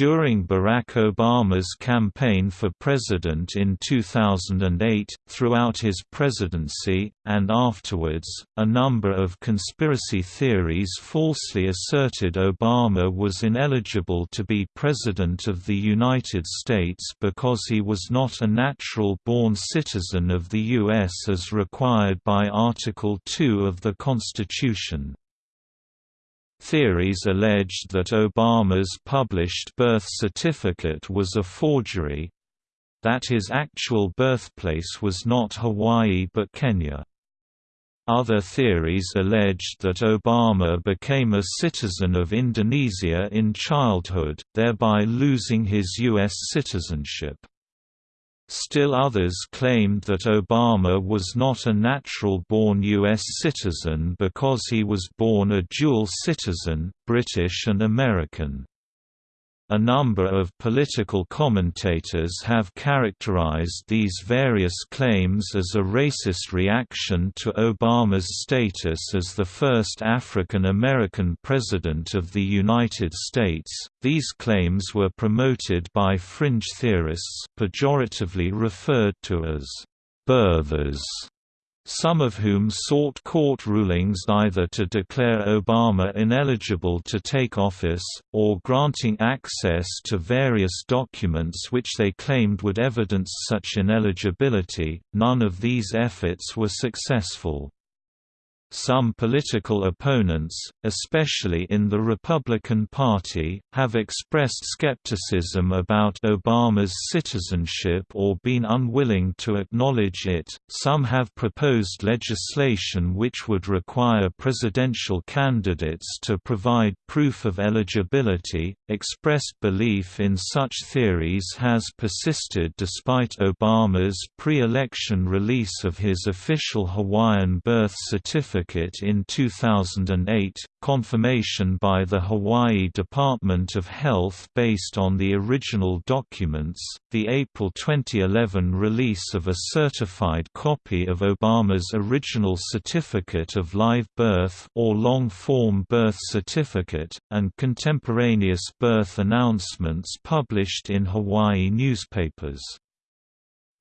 During Barack Obama's campaign for president in 2008, throughout his presidency, and afterwards, a number of conspiracy theories falsely asserted Obama was ineligible to be President of the United States because he was not a natural-born citizen of the U.S. as required by Article 2 of the Constitution. Theories alleged that Obama's published birth certificate was a forgery that his actual birthplace was not Hawaii but Kenya. Other theories alleged that Obama became a citizen of Indonesia in childhood, thereby losing his U.S. citizenship. Still others claimed that Obama was not a natural-born U.S. citizen because he was born a dual citizen, British and American. A number of political commentators have characterized these various claims as a racist reaction to Obama's status as the first African American president of the United States. These claims were promoted by fringe theorists, pejoratively referred to as birthers some of whom sought court rulings either to declare Obama ineligible to take office, or granting access to various documents which they claimed would evidence such ineligibility. None of these efforts were successful. Some political opponents, especially in the Republican Party, have expressed skepticism about Obama's citizenship or been unwilling to acknowledge it. Some have proposed legislation which would require presidential candidates to provide proof of eligibility. Expressed belief in such theories has persisted despite Obama's pre election release of his official Hawaiian birth certificate certificate in 2008, confirmation by the Hawaii Department of Health based on the original documents, the April 2011 release of a certified copy of Obama's original certificate of live birth or long-form birth certificate, and contemporaneous birth announcements published in Hawaii newspapers.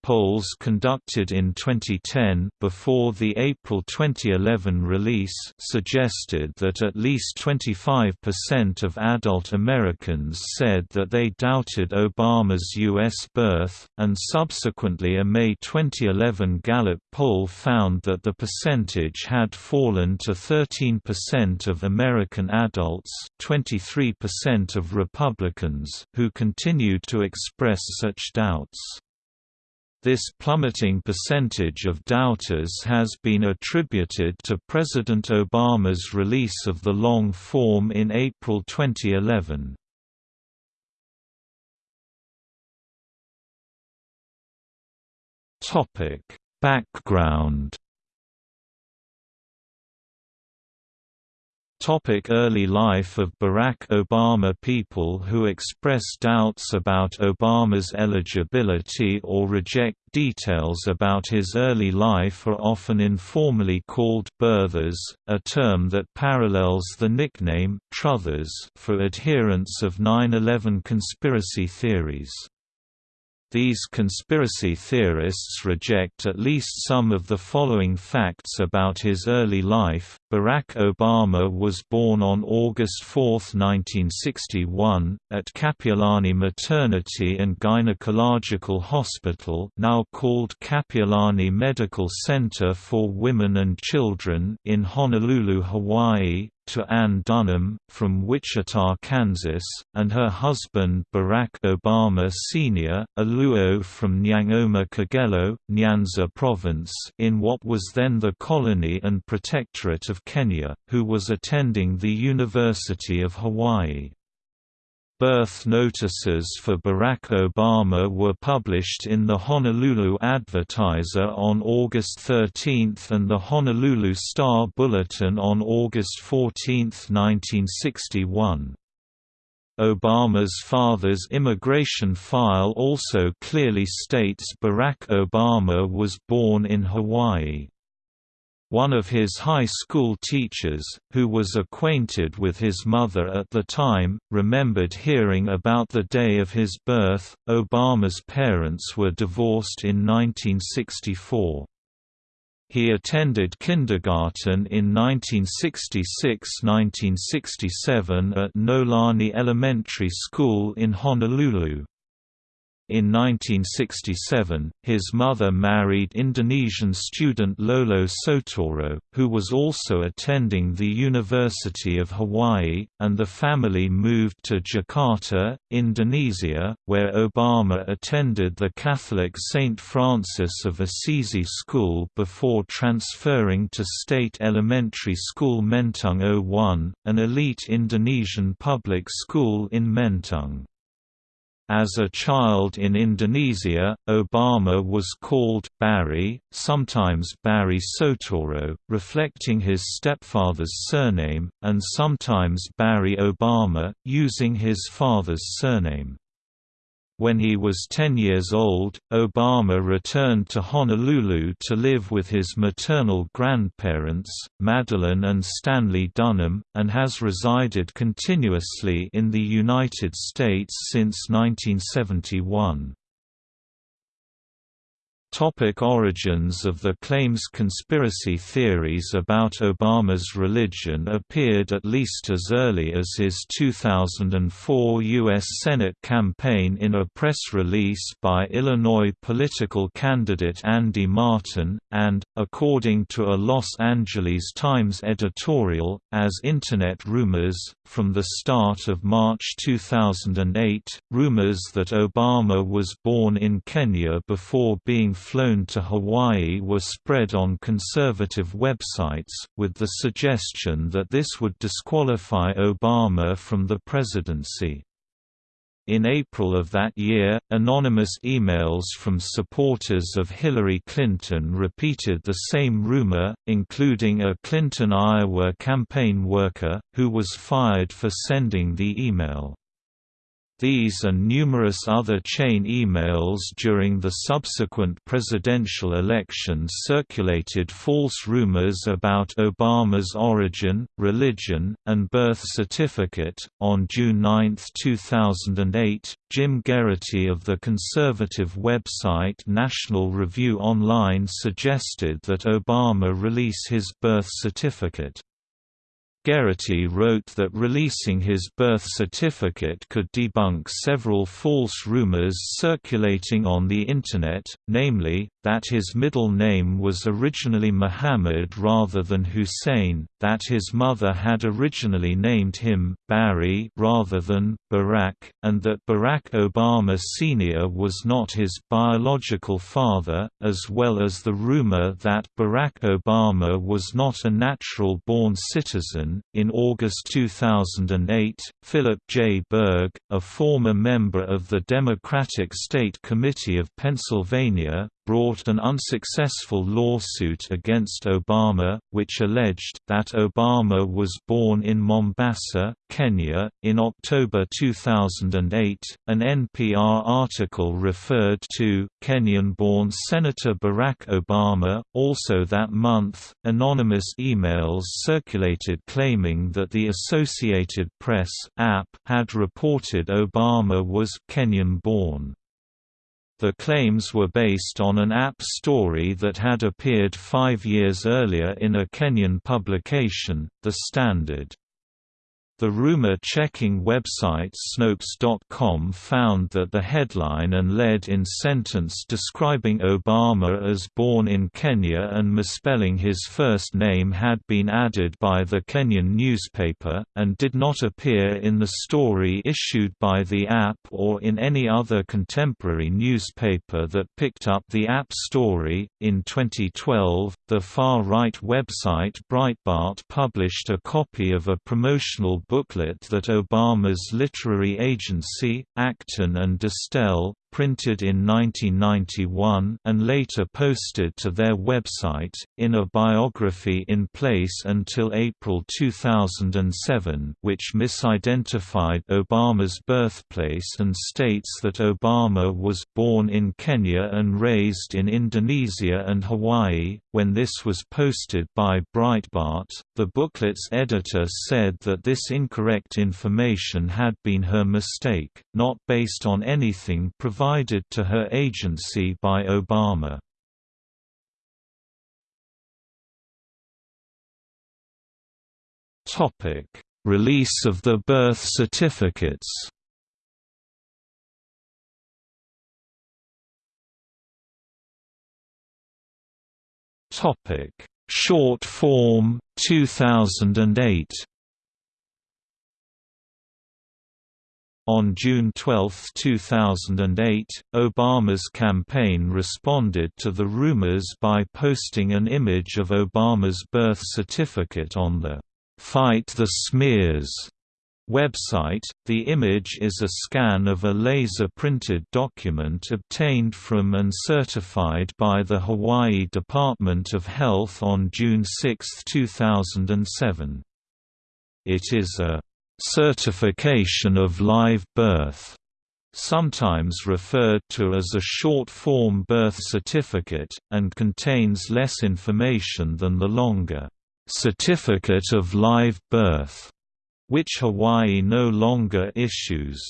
Polls conducted in 2010 before the April 2011 release suggested that at least 25% of adult Americans said that they doubted Obama's U.S. birth, and subsequently a May 2011 Gallup poll found that the percentage had fallen to 13% of American adults 23% of Republicans who continued to express such doubts. This plummeting percentage of doubters has been attributed to President Obama's release of the long form in April 2011. Background Topic early life of Barack Obama People who express doubts about Obama's eligibility or reject details about his early life are often informally called birthers, a term that parallels the nickname truthers for adherents of 9-11 conspiracy theories. These conspiracy theorists reject at least some of the following facts about his early life. Barack Obama was born on August 4, 1961, at Kapiolani Maternity and Gynecological Hospital, now called Kapiolani Medical Center for Women and Children, in Honolulu, Hawaii, to Ann Dunham, from Wichita, Kansas, and her husband Barack Obama Sr., a Luo from Nyangoma Kogelo, Nyanza Province in what was then the colony and protectorate of Kenya, who was attending the University of Hawaii. Birth notices for Barack Obama were published in the Honolulu Advertiser on August 13 and the Honolulu Star Bulletin on August 14, 1961. Obama's father's immigration file also clearly states Barack Obama was born in Hawaii. One of his high school teachers, who was acquainted with his mother at the time, remembered hearing about the day of his birth. Obama's parents were divorced in 1964. He attended kindergarten in 1966–1967 at Noelani Elementary School in Honolulu. In 1967, his mother married Indonesian student Lolo Soetoro, who was also attending the University of Hawaii, and the family moved to Jakarta, Indonesia, where Obama attended the Catholic St. Francis of Assisi School before transferring to State Elementary School Menteng 01, an elite Indonesian public school in Menteng. As a child in Indonesia, Obama was called Barry, sometimes Barry Soetoro, reflecting his stepfather's surname, and sometimes Barry Obama, using his father's surname. When he was 10 years old, Obama returned to Honolulu to live with his maternal grandparents, Madelyn and Stanley Dunham, and has resided continuously in the United States since 1971. Topic origins of the claims Conspiracy theories about Obama's religion appeared at least as early as his 2004 U.S. Senate campaign in a press release by Illinois political candidate Andy Martin, and, according to a Los Angeles Times editorial, as Internet rumors. From the start of March 2008, rumors that Obama was born in Kenya before being flown to Hawaii were spread on conservative websites, with the suggestion that this would disqualify Obama from the presidency. In April of that year, anonymous emails from supporters of Hillary Clinton repeated the same rumor, including a Clinton Iowa campaign worker, who was fired for sending the email. These and numerous other chain emails during the subsequent presidential elections circulated false rumors about Obama's origin, religion, and birth certificate. On June 9, 2008, Jim Geraghty of the conservative website National Review Online suggested that Obama release his birth certificate. Geraghty wrote that releasing his birth certificate could debunk several false rumors circulating on the Internet, namely, that his middle name was originally Muhammad rather than Hussein, that his mother had originally named him Barry rather than Barack, and that Barack Obama Sr. was not his biological father, as well as the rumor that Barack Obama was not a natural-born citizen in August 2008, Philip J. Berg, a former member of the Democratic State Committee of Pennsylvania, brought an unsuccessful lawsuit against Obama, which alleged that Obama was born in Mombasa, Kenya. In October 2008, an NPR article referred to Kenyan born Senator Barack Obama. Also that month, anonymous emails circulated claiming that the Associated Press AP had reported Obama was Kenyan born. The claims were based on an AP story that had appeared five years earlier in a Kenyan publication, The Standard. The rumor-checking website Snopes.com found that the headline and lead-in sentence describing Obama as born in Kenya and misspelling his first name had been added by the Kenyan newspaper, and did not appear in the story issued by the AP or in any other contemporary newspaper that picked up the AP story. In 2012, the far-right website Breitbart published a copy of a promotional booklet that Obama's literary agency, Acton and Dystel, printed in 1991 and later posted to their website, in a biography in place until April 2007 which misidentified Obama's birthplace and states that Obama was born in Kenya and raised in Indonesia and Hawaii. When this was posted by Breitbart, the booklet's editor said that this incorrect information had been her mistake, not based on anything provided to her agency by Obama. Topic: Release of the birth certificates. Topic: Short form 2008. On June 12, 2008, Obama's campaign responded to the rumors by posting an image of Obama's birth certificate on the Fight the Smears website. The image is a scan of a laser-printed document obtained from and certified by the Hawaii Department of Health on June 6, 2007. It is a certification of live birth, sometimes referred to as a short-form birth certificate, and contains less information than the longer certificate of live birth, which Hawaii no longer issues.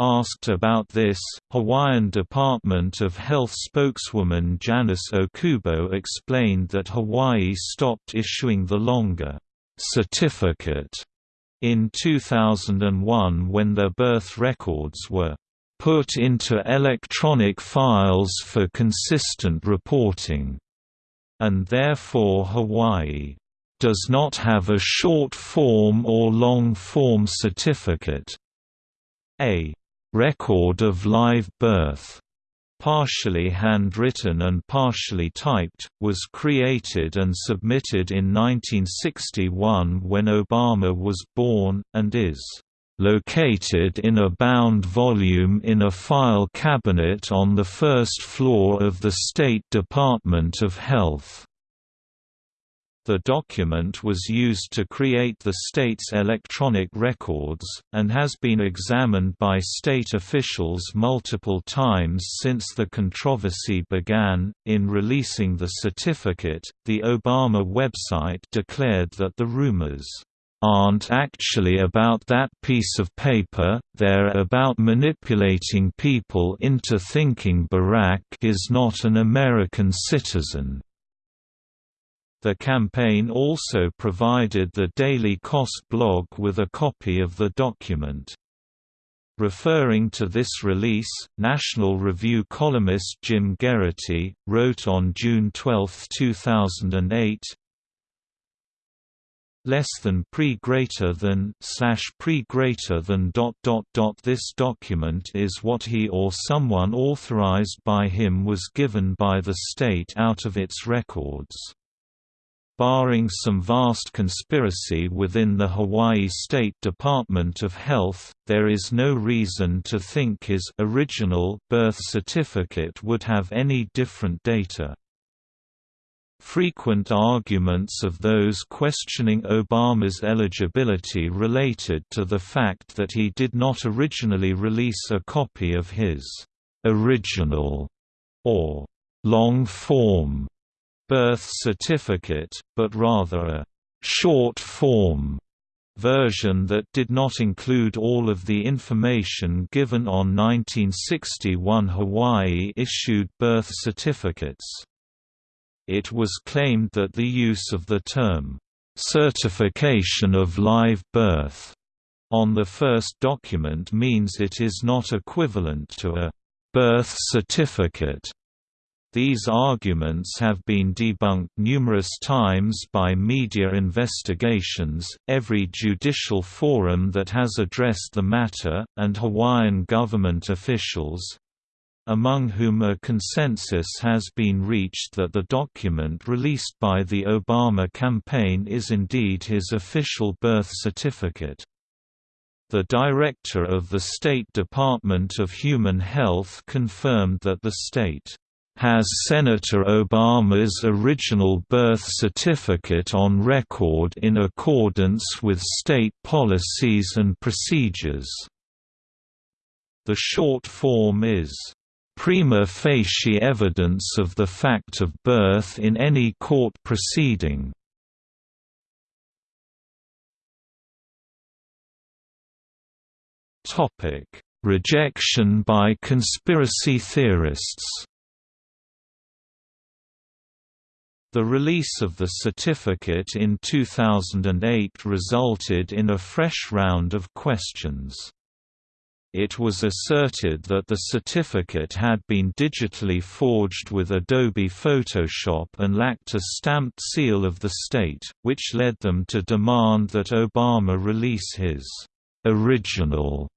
Asked about this, Hawaiian Department of Health spokeswoman Janice Okubo explained that Hawaii stopped issuing the longer certificate in 2001 when their birth records were put into electronic files for consistent reporting, and therefore Hawaii does not have a short form or long form certificate. A record of live birth partially handwritten and partially typed, was created and submitted in 1961 when Obama was born, and is located in a bound volume in a file cabinet on the first floor of the State Department of Health. The document was used to create the state's electronic records, and has been examined by state officials multiple times since the controversy began. In releasing the certificate, the Obama website declared that the rumors aren't actually about that piece of paper, they're about manipulating people into thinking Barack is not an American citizen. The campaign also provided the Daily Kos blog with a copy of the document. Referring to this release, National Review columnist Jim Geraghty, wrote on June 12, 2008, less than pre greater than slash pre greater than dot dot dot this document is what he or someone authorized by him was given by the state out of its records Barring some vast conspiracy within the Hawaii State Department of Health, there is no reason to think his original birth certificate would have any different data. Frequent arguments of those questioning Obama's eligibility related to the fact that he did not originally release a copy of his original or long form birth certificate, but rather a short-form version that did not include all of the information given on 1961 Hawaii-issued birth certificates. It was claimed that the use of the term, "'certification of live birth' on the first document means it is not equivalent to a "'birth certificate' These arguments have been debunked numerous times by media investigations, every judicial forum that has addressed the matter, and Hawaiian government officials among whom a consensus has been reached that the document released by the Obama campaign is indeed his official birth certificate. The director of the State Department of Human Health confirmed that the state has Senator Obama's original birth certificate on record in accordance with state policies and procedures. The short form is, "...prima facie evidence of the fact of birth in any court proceeding." Topic: Rejection by conspiracy theorists. The release of the certificate in 2008 resulted in a fresh round of questions. It was asserted that the certificate had been digitally forged with Adobe Photoshop and lacked a stamped seal of the state, which led them to demand that Obama release his original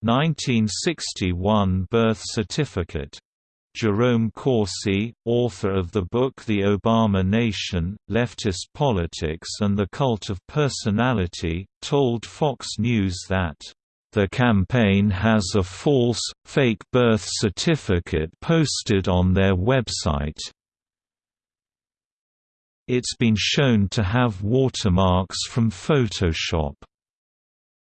1961 birth certificate. Jerome Corsi, author of the book The Obama Nation, Leftist Politics and the Cult of Personality, told Fox News that, "...the campaign has a false, fake birth certificate posted on their website. It's been shown to have watermarks from Photoshop."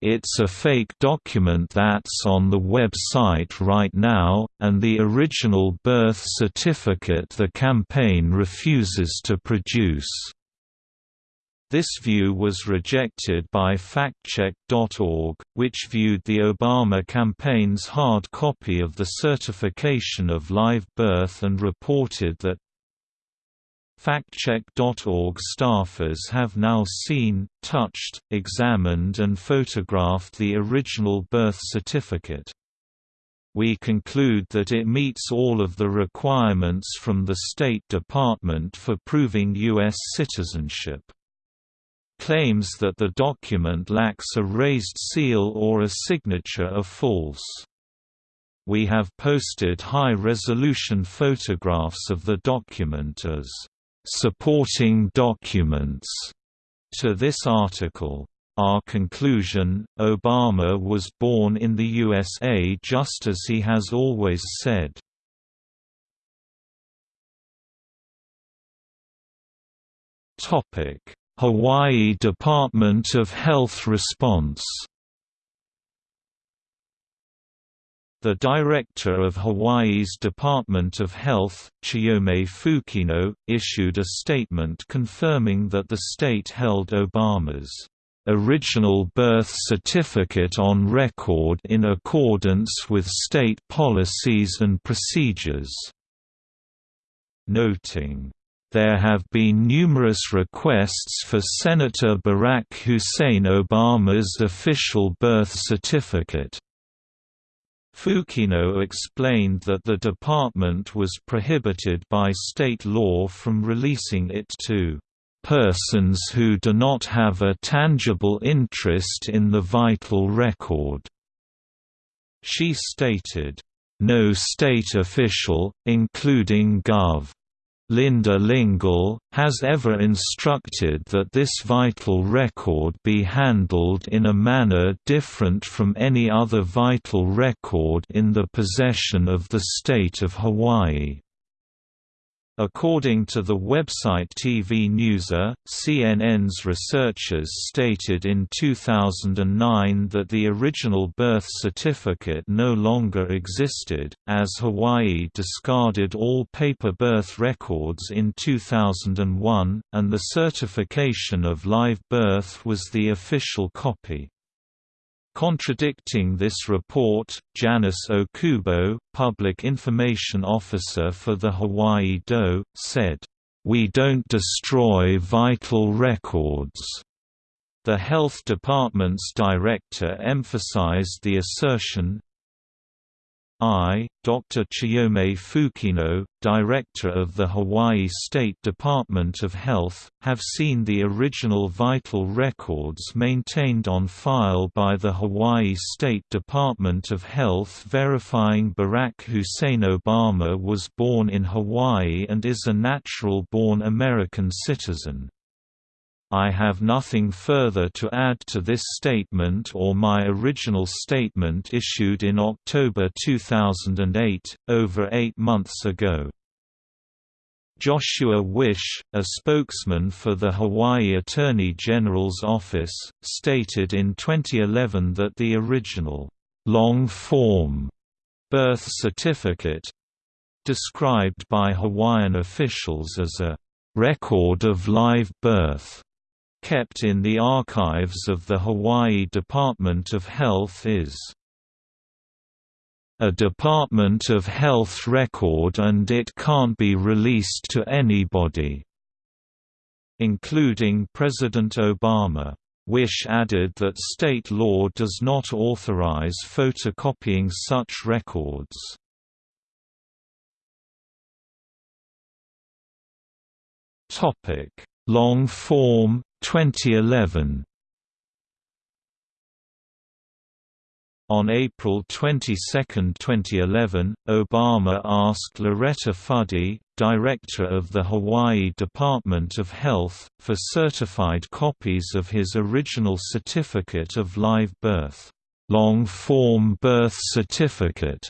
It's a fake document that's on the website right now, and the original birth certificate the campaign refuses to produce. This view was rejected by factcheck.org, which viewed the Obama campaign's hard copy of the certification of live birth and reported that FactCheck.org staffers have now seen, touched, examined and photographed the original birth certificate. We conclude that it meets all of the requirements from the State Department for proving U.S. citizenship. Claims that the document lacks a raised seal or a signature are false. We have posted high-resolution photographs of the document as supporting documents to this article. Our conclusion, Obama was born in the USA just as he has always said. Hawaii Department of Health response The director of Hawaii's Department of Health, Chiyome Fukino, issued a statement confirming that the state held Obama's original birth certificate on record in accordance with state policies and procedures, noting there have been numerous requests for Senator Barack Hussein Obama's official birth certificate. Fukino explained that the department was prohibited by state law from releasing it to persons who do not have a tangible interest in the vital record. She stated, "...no state official, including Gov. Linda Lingle, has ever instructed that this vital record be handled in a manner different from any other vital record in the possession of the state of Hawaii. According to the website TV Newser, uh, CNN's researchers stated in 2009 that the original birth certificate no longer existed, as Hawaii discarded all paper birth records in 2001, and the certification of live birth was the official copy. Contradicting this report, Janice Okubo, Public Information Officer for the Hawaii DOE, said, "...we don't destroy vital records." The Health Department's director emphasized the assertion, I, Dr. Chiyome Fukino, Director of the Hawaii State Department of Health, have seen the original vital records maintained on file by the Hawaii State Department of Health verifying Barack Hussein Obama was born in Hawaii and is a natural-born American citizen. I have nothing further to add to this statement or my original statement issued in October 2008, over eight months ago. Joshua Wisch, a spokesman for the Hawaii Attorney General's office, stated in 2011 that the original long-form birth certificate described by Hawaiian officials as a record of live birth kept in the archives of the Hawaii Department of Health is a Department of Health record and it can't be released to anybody", including President Obama. Wisch added that state law does not authorize photocopying such records. Long form, 2011 On April 22, 2011, Obama asked Loretta Fuddy, director of the Hawaii Department of Health, for certified copies of his original certificate of live birth, long-form birth certificate,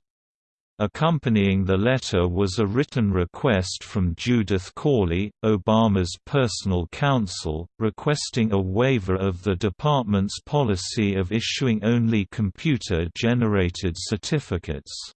Accompanying the letter was a written request from Judith Corley, Obama's personal counsel, requesting a waiver of the department's policy of issuing only computer-generated certificates.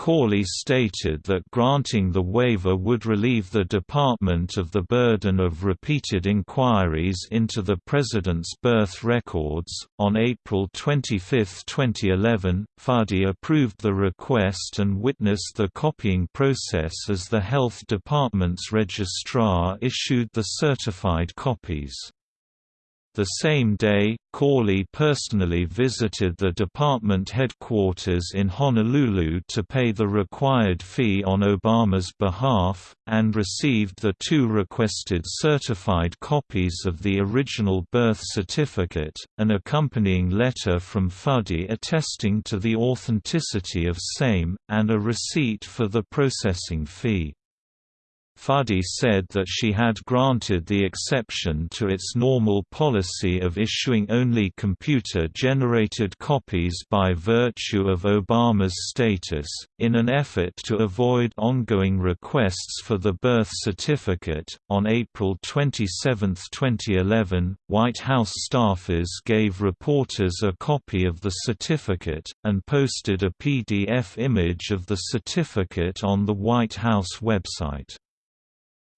Corley stated that granting the waiver would relieve the department of the burden of repeated inquiries into the president's birth records. On April 25, 2011, Fuddy approved the request and witnessed the copying process as the Health Department's registrar issued the certified copies. The same day, Corley personally visited the department headquarters in Honolulu to pay the required fee on Obama's behalf, and received the two requested certified copies of the original birth certificate, an accompanying letter from Fuddy attesting to the authenticity of same, and a receipt for the processing fee. Fuddy said that she had granted the exception to its normal policy of issuing only computer-generated copies by virtue of Obama's status, in an effort to avoid ongoing requests for the birth certificate. On April 27, 2011, White House staffers gave reporters a copy of the certificate, and posted a PDF image of the certificate on the White House website.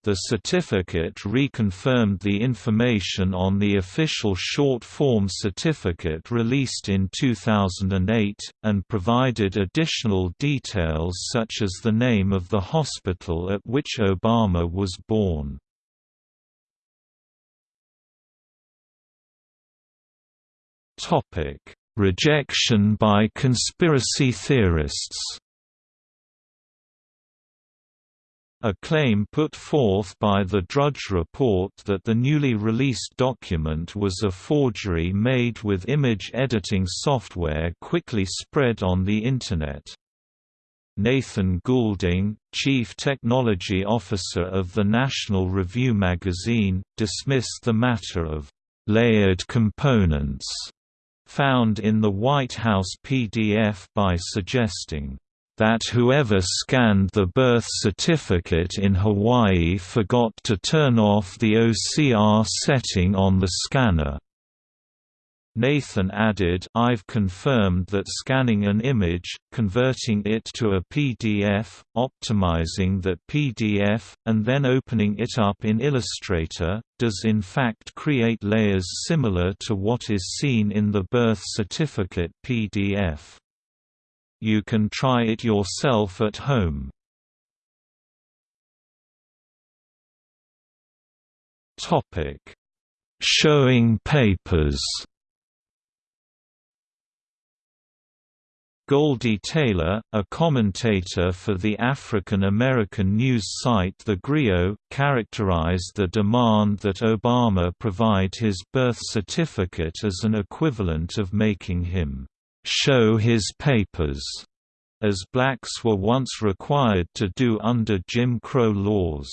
The certificate reconfirmed the information on the official short form certificate released in 2008, and provided additional details such as the name of the hospital at which Obama was born. Rejection by conspiracy theorists A claim put forth by the Drudge Report that the newly released document was a forgery made with image editing software quickly spread on the Internet. Nathan Goulding, Chief Technology Officer of the National Review magazine, dismissed the matter of «layered components» found in the White House PDF by suggesting that whoever scanned the birth certificate in Hawaii forgot to turn off the OCR setting on the scanner. Nathan added I've confirmed that scanning an image, converting it to a PDF, optimizing that PDF, and then opening it up in Illustrator, does in fact create layers similar to what is seen in the birth certificate PDF. You can try it yourself at home. Topic: Showing papers. Goldie Taylor, a commentator for the African American news site The Grio, characterized the demand that Obama provide his birth certificate as an equivalent of making him show his papers, as blacks were once required to do under Jim Crow laws.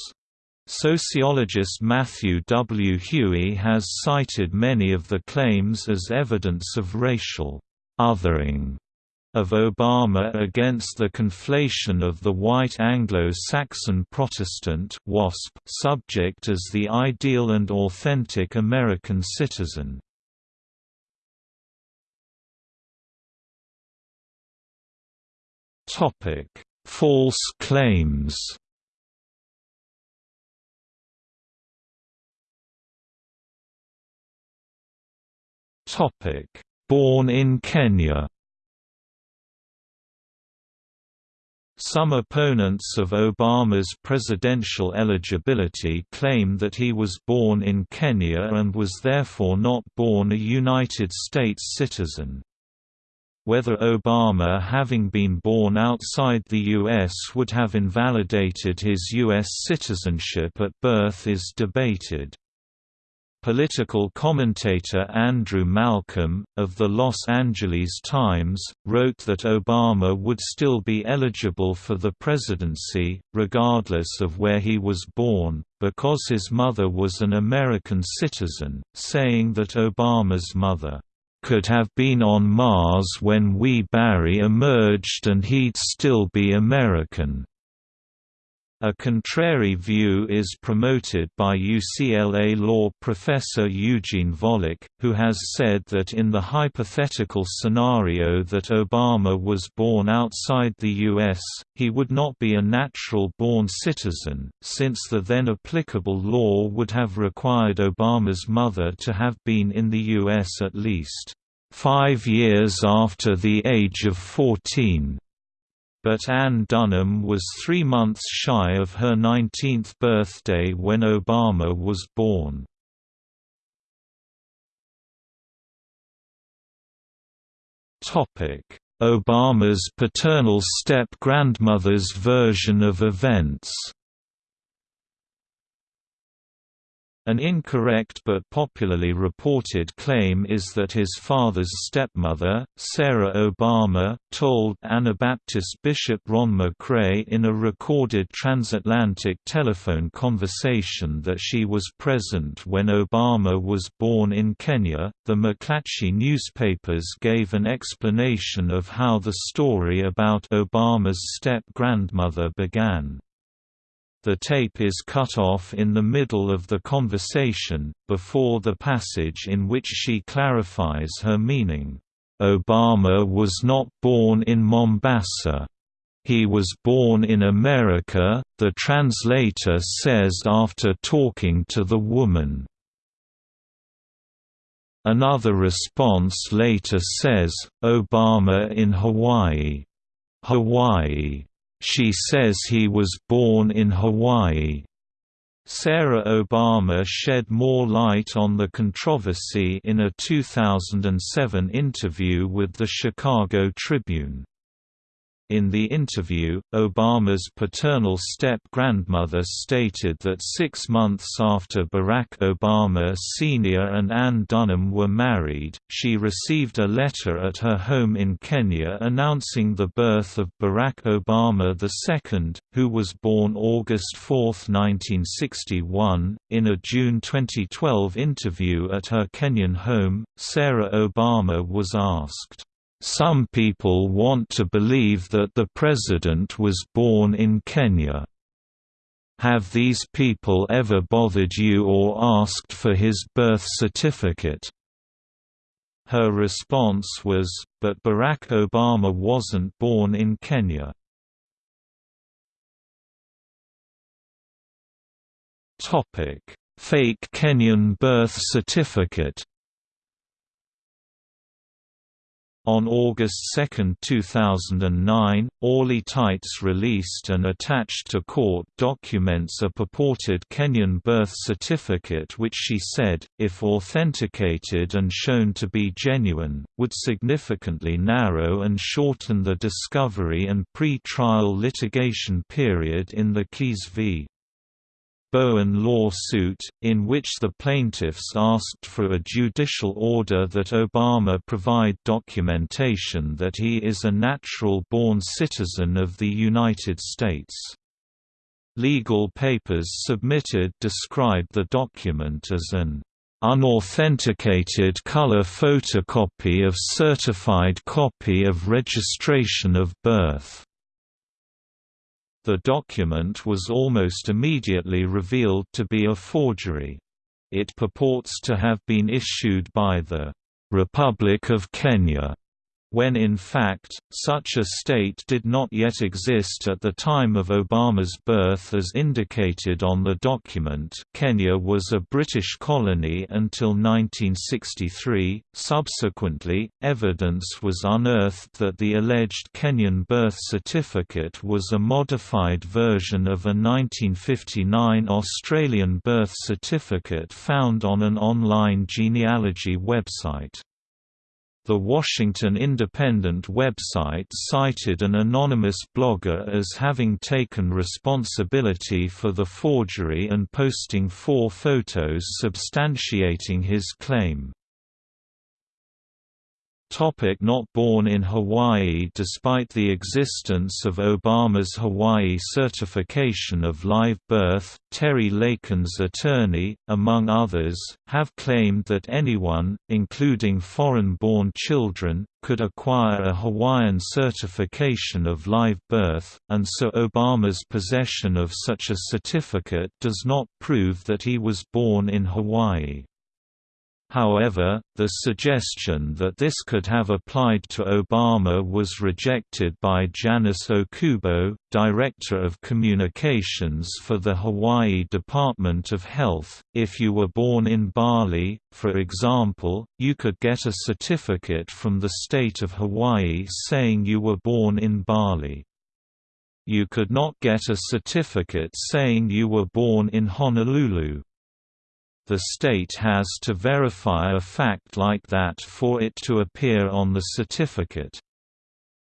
Sociologist Matthew W. Hughey has cited many of the claims as evidence of racial othering of Obama against the conflation of the white Anglo-Saxon Protestant WASP subject as the ideal and authentic American citizen. False claims Topic: Born in Kenya Some opponents of Obama's presidential eligibility claim that he was born in Kenya and was therefore not born a United States citizen. Whether Obama having been born outside the U.S. would have invalidated his U.S. citizenship at birth is debated. Political commentator Andrew Malcolm, of the Los Angeles Times, wrote that Obama would still be eligible for the presidency, regardless of where he was born, because his mother was an American citizen, saying that Obama's mother could have been on Mars when wee Barry emerged and he'd still be American. A contrary view is promoted by UCLA law professor Eugene Volokh, who has said that in the hypothetical scenario that Obama was born outside the U.S., he would not be a natural-born citizen, since the then applicable law would have required Obama's mother to have been in the U.S. at least five years after the age of 14 but Ann Dunham was three months shy of her 19th birthday when Obama was born. Obama's paternal step-grandmother's version of events An incorrect but popularly reported claim is that his father's stepmother, Sarah Obama, told Anabaptist Bishop Ron McRae in a recorded transatlantic telephone conversation that she was present when Obama was born in Kenya. The McClatchy newspapers gave an explanation of how the story about Obama's step grandmother began. The tape is cut off in the middle of the conversation, before the passage in which she clarifies her meaning. Obama was not born in Mombasa. He was born in America, the translator says after talking to the woman. Another response later says, Obama in Hawaii. Hawaii she says he was born in Hawaii. Sarah Obama shed more light on the controversy in a 2007 interview with the Chicago Tribune. In the interview, Obama's paternal step-grandmother stated that six months after Barack Obama Sr. and Ann Dunham were married, she received a letter at her home in Kenya announcing the birth of Barack Obama II, who was born August 4, 1961. In a June 2012 interview at her Kenyan home, Sarah Obama was asked, some people want to believe that the president was born in Kenya. Have these people ever bothered you or asked for his birth certificate? Her response was, but Barack Obama wasn't born in Kenya. Fake Kenyan birth certificate On August 2, 2009, Orly Taitz released and attached to court documents a purported Kenyan birth certificate which she said, if authenticated and shown to be genuine, would significantly narrow and shorten the discovery and pre-trial litigation period in the Keyes v. Bowen lawsuit, in which the plaintiffs asked for a judicial order that Obama provide documentation that he is a natural-born citizen of the United States. Legal papers submitted described the document as an unauthenticated color photocopy of certified copy of registration of birth. The document was almost immediately revealed to be a forgery. It purports to have been issued by the Republic of Kenya when in fact, such a state did not yet exist at the time of Obama's birth as indicated on the document Kenya was a British colony until 1963. Subsequently, evidence was unearthed that the alleged Kenyan birth certificate was a modified version of a 1959 Australian birth certificate found on an online genealogy website. The Washington Independent website cited an anonymous blogger as having taken responsibility for the forgery and posting four photos substantiating his claim. Topic not born in Hawaii Despite the existence of Obama's Hawaii certification of live birth, Terry Lakin's attorney, among others, have claimed that anyone, including foreign-born children, could acquire a Hawaiian certification of live birth, and so Obama's possession of such a certificate does not prove that he was born in Hawaii. However, the suggestion that this could have applied to Obama was rejected by Janice Okubo, Director of Communications for the Hawaii Department of Health. If you were born in Bali, for example, you could get a certificate from the state of Hawaii saying you were born in Bali. You could not get a certificate saying you were born in Honolulu the state has to verify a fact like that for it to appear on the certificate.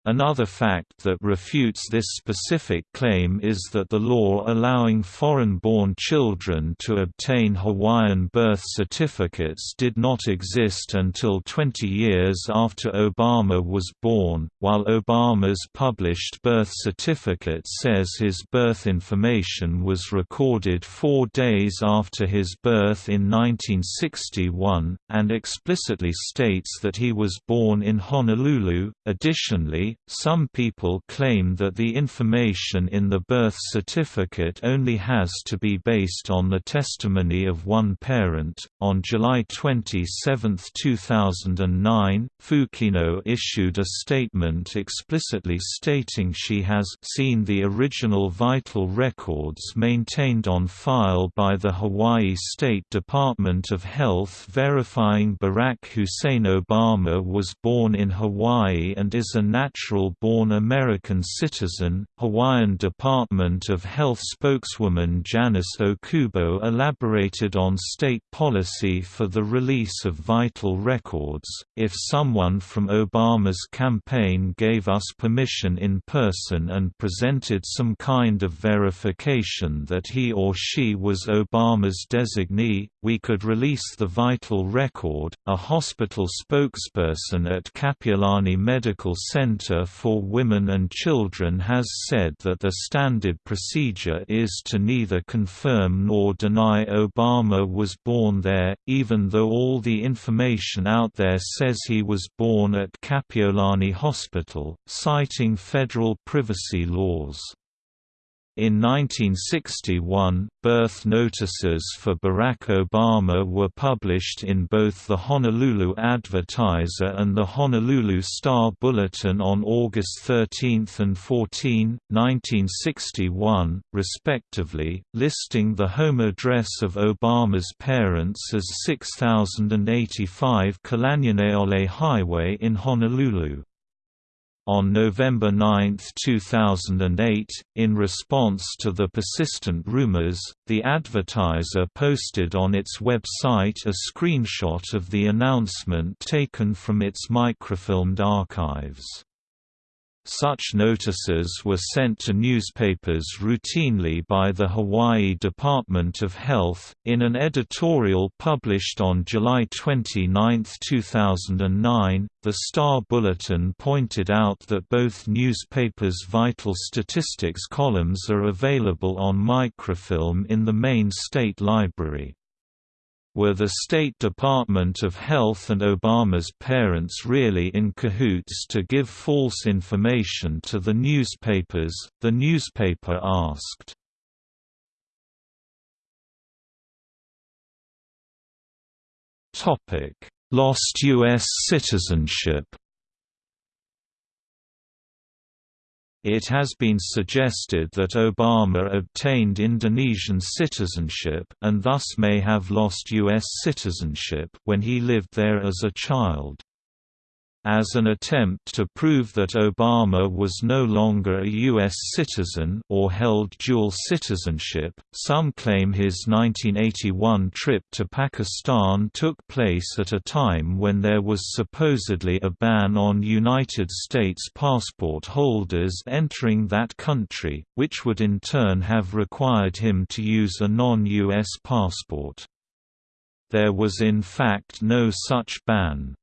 Another fact that refutes this specific claim is that the law allowing foreign-born children to obtain Hawaiian birth certificates did not exist until 20 years after Obama was born, while Obama's published birth certificate says his birth information was recorded four days after his birth in 1961, and explicitly states that he was born in Honolulu. Additionally, some people claim that the information in the birth certificate only has to be based on the testimony of one parent. On July 27, 2009, Fukino issued a statement explicitly stating she has seen the original vital records maintained on file by the Hawaii State Department of Health verifying Barack Hussein Obama was born in Hawaii and is a natural natural-born American citizen. Hawaiian Department of Health spokeswoman Janice Okubo elaborated on state policy for the release of vital records. If someone from Obama's campaign gave us permission in person and presented some kind of verification that he or she was Obama's designee, we could release the vital record. A hospital spokesperson at Kapiolani Medical Center Center for Women and Children has said that the standard procedure is to neither confirm nor deny Obama was born there, even though all the information out there says he was born at Kapiolani Hospital, citing federal privacy laws. In 1961, birth notices for Barack Obama were published in both the Honolulu Advertiser and the Honolulu Star Bulletin on August 13 and 14, 1961, respectively, listing the home address of Obama's parents as 6085 Kalanianaole Highway in Honolulu. On November 9, 2008, in response to the persistent rumors, the advertiser posted on its website a screenshot of the announcement taken from its microfilmed archives. Such notices were sent to newspapers routinely by the Hawaii Department of Health. In an editorial published on July 29, 2009, the Star Bulletin pointed out that both newspapers' vital statistics columns are available on microfilm in the main state library. Were the State Department of Health and Obama's parents really in cahoots to give false information to the newspapers, the newspaper asked. Lost U.S. citizenship It has been suggested that Obama obtained Indonesian citizenship and thus may have lost U.S. citizenship when he lived there as a child. As an attempt to prove that Obama was no longer a U.S. citizen or held dual citizenship, some claim his 1981 trip to Pakistan took place at a time when there was supposedly a ban on United States passport holders entering that country, which would in turn have required him to use a non-U.S. passport. There was in fact no such ban.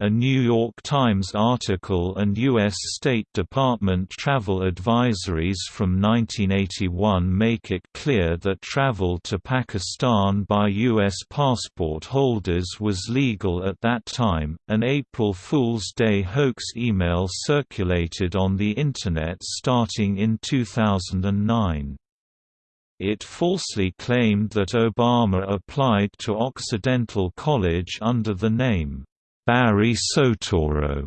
A New York Times article and U.S. State Department travel advisories from 1981 make it clear that travel to Pakistan by U.S. passport holders was legal at that time. An April Fool's Day hoax email circulated on the Internet starting in 2009. It falsely claimed that Obama applied to Occidental College under the name Barry Soetoro,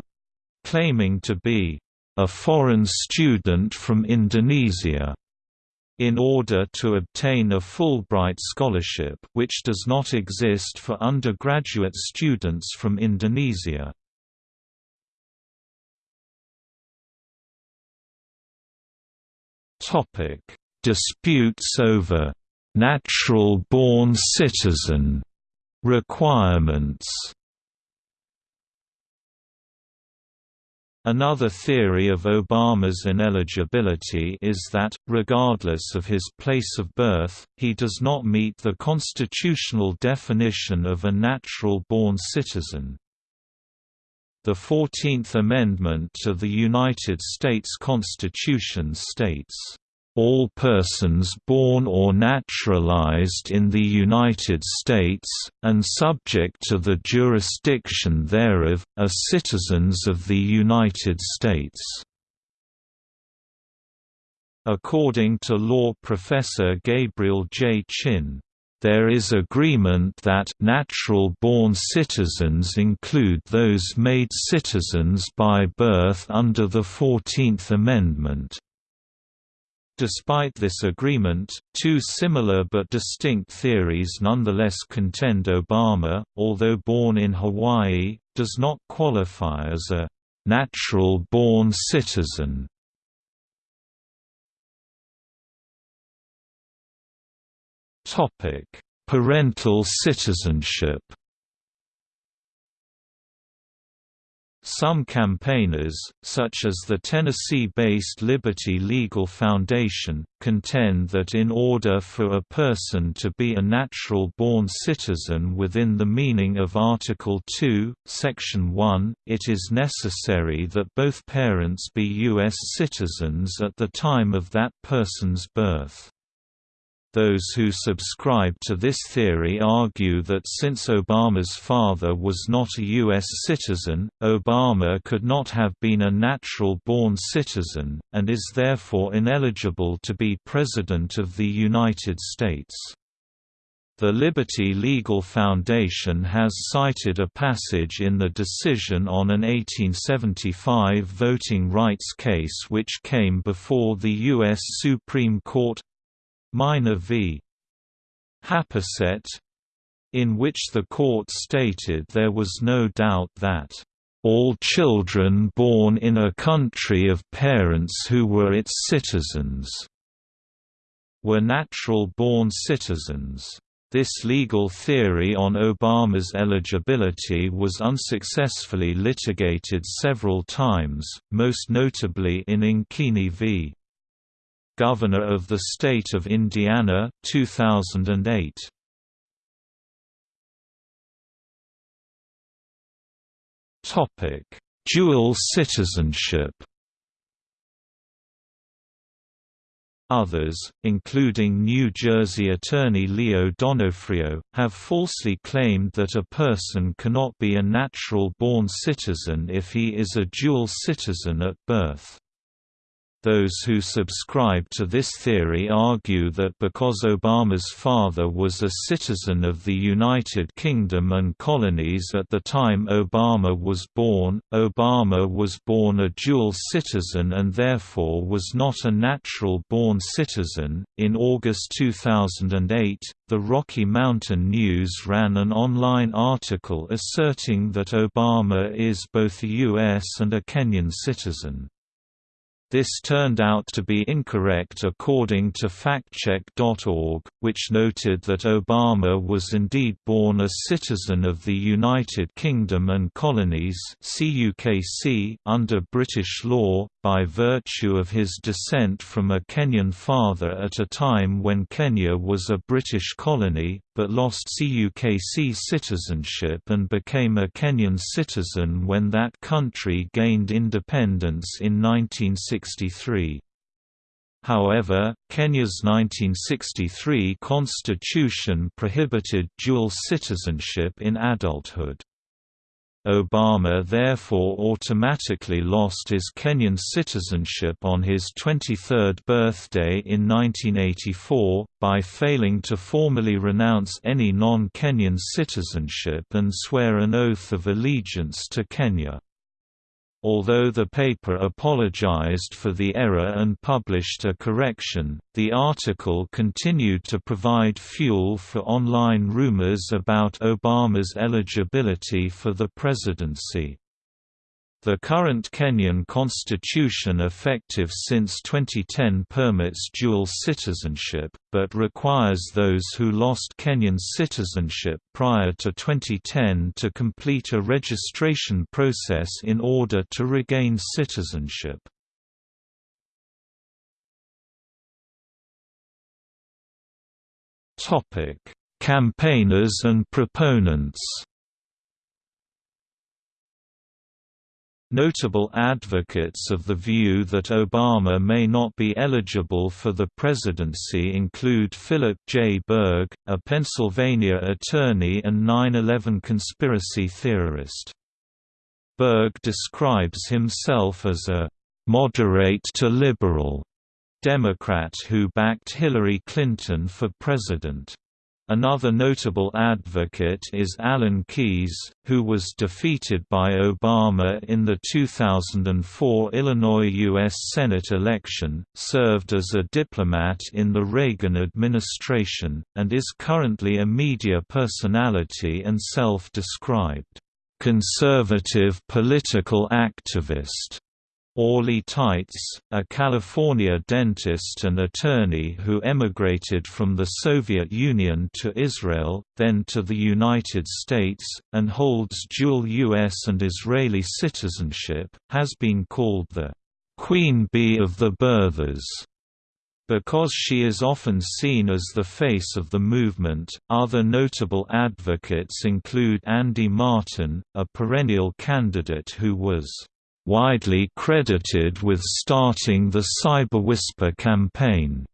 claiming to be a foreign student from Indonesia in order to obtain a Fulbright scholarship which does not exist for undergraduate students from Indonesia. Disputes over «natural-born citizen» requirements Another theory of Obama's ineligibility is that, regardless of his place of birth, he does not meet the constitutional definition of a natural-born citizen. The Fourteenth Amendment to the United States Constitution states, all persons born or naturalized in the United States, and subject to the jurisdiction thereof, are citizens of the United States." According to law professor Gabriel J. Chin, there is agreement that natural-born citizens include those made citizens by birth under the Fourteenth Amendment. Despite this agreement, two similar but distinct theories nonetheless contend Obama, although born in Hawaii, does not qualify as a «natural-born citizen». Parental citizenship Some campaigners, such as the Tennessee-based Liberty Legal Foundation, contend that in order for a person to be a natural-born citizen within the meaning of Article 2, Section 1, it is necessary that both parents be U.S. citizens at the time of that person's birth. Those who subscribe to this theory argue that since Obama's father was not a U.S. citizen, Obama could not have been a natural-born citizen, and is therefore ineligible to be President of the United States. The Liberty Legal Foundation has cited a passage in the decision on an 1875 voting rights case which came before the U.S. Supreme Court Minor v. Happersett in which the court stated there was no doubt that all children born in a country of parents who were its citizens were natural-born citizens. This legal theory on Obama's eligibility was unsuccessfully litigated several times, most notably in Ankeny v. Governor of the State of Indiana 2008. Topic: Dual citizenship. Others, including New Jersey attorney Leo Donofrio, have falsely claimed that a person cannot be a natural-born citizen if he is a dual citizen at birth. Those who subscribe to this theory argue that because Obama's father was a citizen of the United Kingdom and colonies at the time Obama was born, Obama was born a dual citizen and therefore was not a natural born citizen. In August 2008, the Rocky Mountain News ran an online article asserting that Obama is both a U.S. and a Kenyan citizen. This turned out to be incorrect according to factcheck.org, which noted that Obama was indeed born a citizen of the United Kingdom and Colonies under British law, by virtue of his descent from a Kenyan father at a time when Kenya was a British colony, but lost CUKC citizenship and became a Kenyan citizen when that country gained independence in 1963. However, Kenya's 1963 constitution prohibited dual citizenship in adulthood. Obama therefore automatically lost his Kenyan citizenship on his 23rd birthday in 1984, by failing to formally renounce any non-Kenyan citizenship and swear an oath of allegiance to Kenya. Although the paper apologized for the error and published a correction, the article continued to provide fuel for online rumors about Obama's eligibility for the presidency. The current Kenyan constitution effective since 2010 permits dual citizenship, but requires those who lost Kenyan citizenship prior to 2010 to complete a registration process in order to regain citizenship. Campaigners and proponents Notable advocates of the view that Obama may not be eligible for the presidency include Philip J. Berg, a Pennsylvania attorney and 9-11 conspiracy theorist. Berg describes himself as a «moderate to liberal» Democrat who backed Hillary Clinton for president. Another notable advocate is Alan Keyes, who was defeated by Obama in the 2004 Illinois U.S. Senate election, served as a diplomat in the Reagan administration, and is currently a media personality and self-described, "...conservative political activist." Orly Taitz, a California dentist and attorney who emigrated from the Soviet Union to Israel, then to the United States, and holds dual U.S. and Israeli citizenship, has been called the «Queen Bee of the Birthers» Because she is often seen as the face of the movement, other notable advocates include Andy Martin, a perennial candidate who was widely credited with starting the CyberWhisper campaign.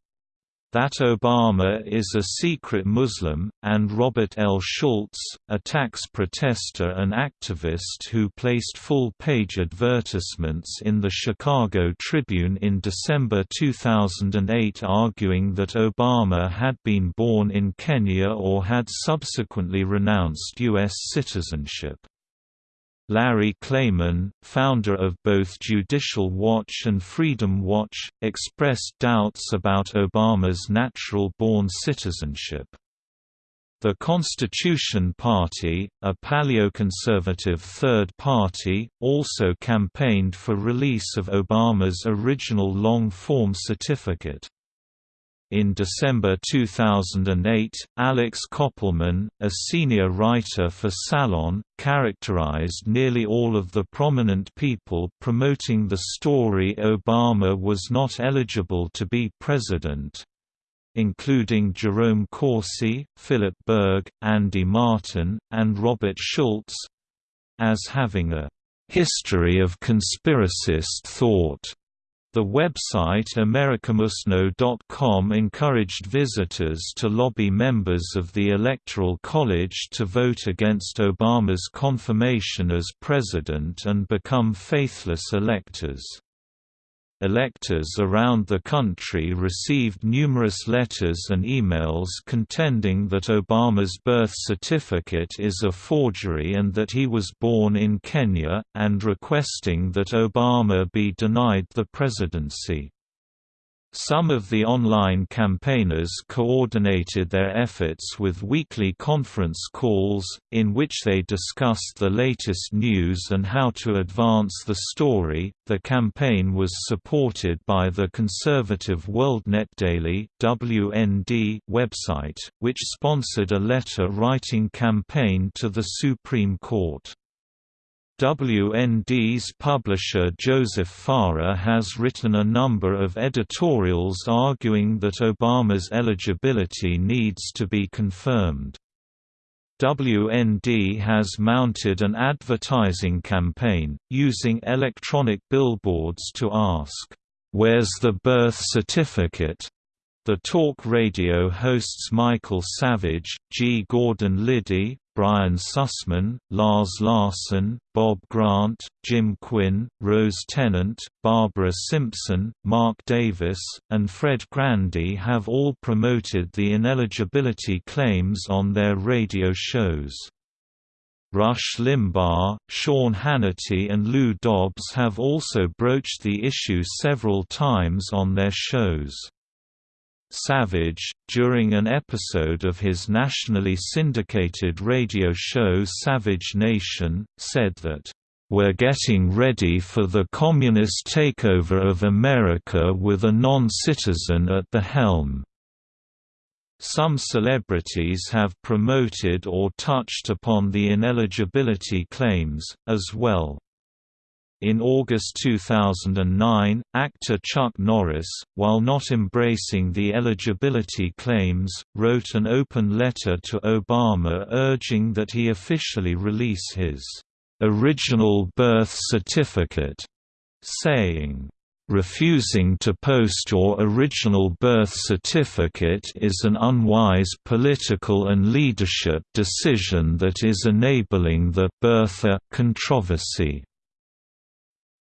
That Obama is a secret Muslim, and Robert L. Schultz, a tax protester and activist who placed full-page advertisements in the Chicago Tribune in December 2008 arguing that Obama had been born in Kenya or had subsequently renounced U.S. citizenship. Larry Klayman, founder of both Judicial Watch and Freedom Watch, expressed doubts about Obama's natural-born citizenship. The Constitution Party, a paleoconservative third party, also campaigned for release of Obama's original long-form certificate. In December 2008, Alex Koppelman, a senior writer for Salon, characterized nearly all of the prominent people promoting the story Obama was not eligible to be president including Jerome Corsi, Philip Berg, Andy Martin, and Robert Schultz as having a history of conspiracist thought. The website americamusno.com encouraged visitors to lobby members of the Electoral College to vote against Obama's confirmation as president and become faithless electors. Electors around the country received numerous letters and emails contending that Obama's birth certificate is a forgery and that he was born in Kenya, and requesting that Obama be denied the presidency. Some of the online campaigners coordinated their efforts with weekly conference calls, in which they discussed the latest news and how to advance the story. The campaign was supported by the conservative WorldNet Daily (WND) website, which sponsored a letter-writing campaign to the Supreme Court. WND's publisher Joseph Farah has written a number of editorials arguing that Obama's eligibility needs to be confirmed. WND has mounted an advertising campaign, using electronic billboards to ask, "'Where's the birth certificate?' The talk radio hosts Michael Savage, G. Gordon Liddy, Brian Sussman, Lars Larson, Bob Grant, Jim Quinn, Rose Tennent, Barbara Simpson, Mark Davis, and Fred Grandy have all promoted the ineligibility claims on their radio shows. Rush Limbaugh, Sean Hannity and Lou Dobbs have also broached the issue several times on their shows. Savage, during an episode of his nationally syndicated radio show Savage Nation, said that, "...we're getting ready for the communist takeover of America with a non-citizen at the helm." Some celebrities have promoted or touched upon the ineligibility claims, as well. In August 2009, actor Chuck Norris, while not embracing the eligibility claims, wrote an open letter to Obama urging that he officially release his original birth certificate, saying, Refusing to post your original birth certificate is an unwise political and leadership decision that is enabling the birther controversy.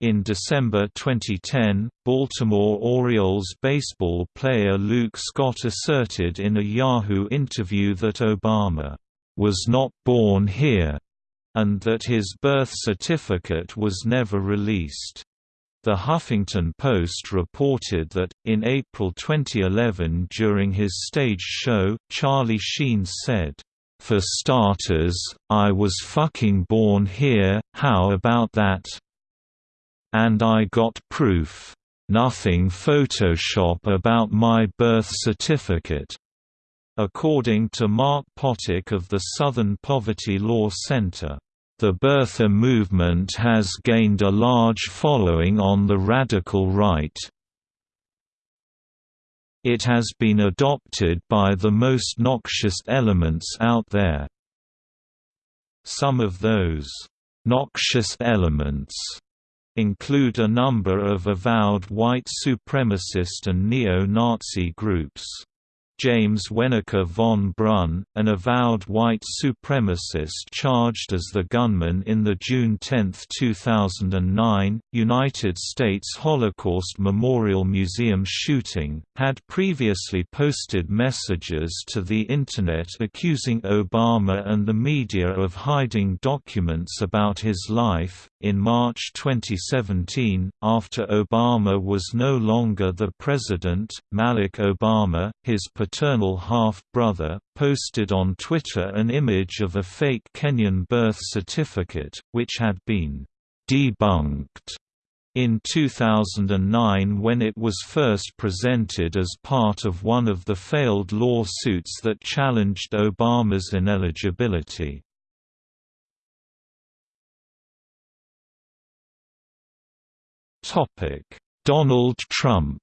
In December 2010, Baltimore Orioles baseball player Luke Scott asserted in a Yahoo interview that Obama was not born here, and that his birth certificate was never released. The Huffington Post reported that, in April 2011 during his stage show, Charlie Sheen said, "For starters, I was fucking born here, how about that?" And I got proof. Nothing Photoshop about my birth certificate. According to Mark Potok of the Southern Poverty Law Center, the birther movement has gained a large following on the radical right. It has been adopted by the most noxious elements out there. Some of those noxious elements include a number of avowed white supremacist and neo-Nazi groups. James Wenneker von Brunn, an avowed white supremacist charged as the gunman in the June 10, 2009, United States Holocaust Memorial Museum shooting, had previously posted messages to the Internet accusing Obama and the media of hiding documents about his life. In March 2017, after Obama was no longer the president, Malik Obama, his paternal half-brother, posted on Twitter an image of a fake Kenyan birth certificate, which had been debunked In 2009 when it was first presented as part of one of the failed lawsuits that challenged Obama's ineligibility. Donald Trump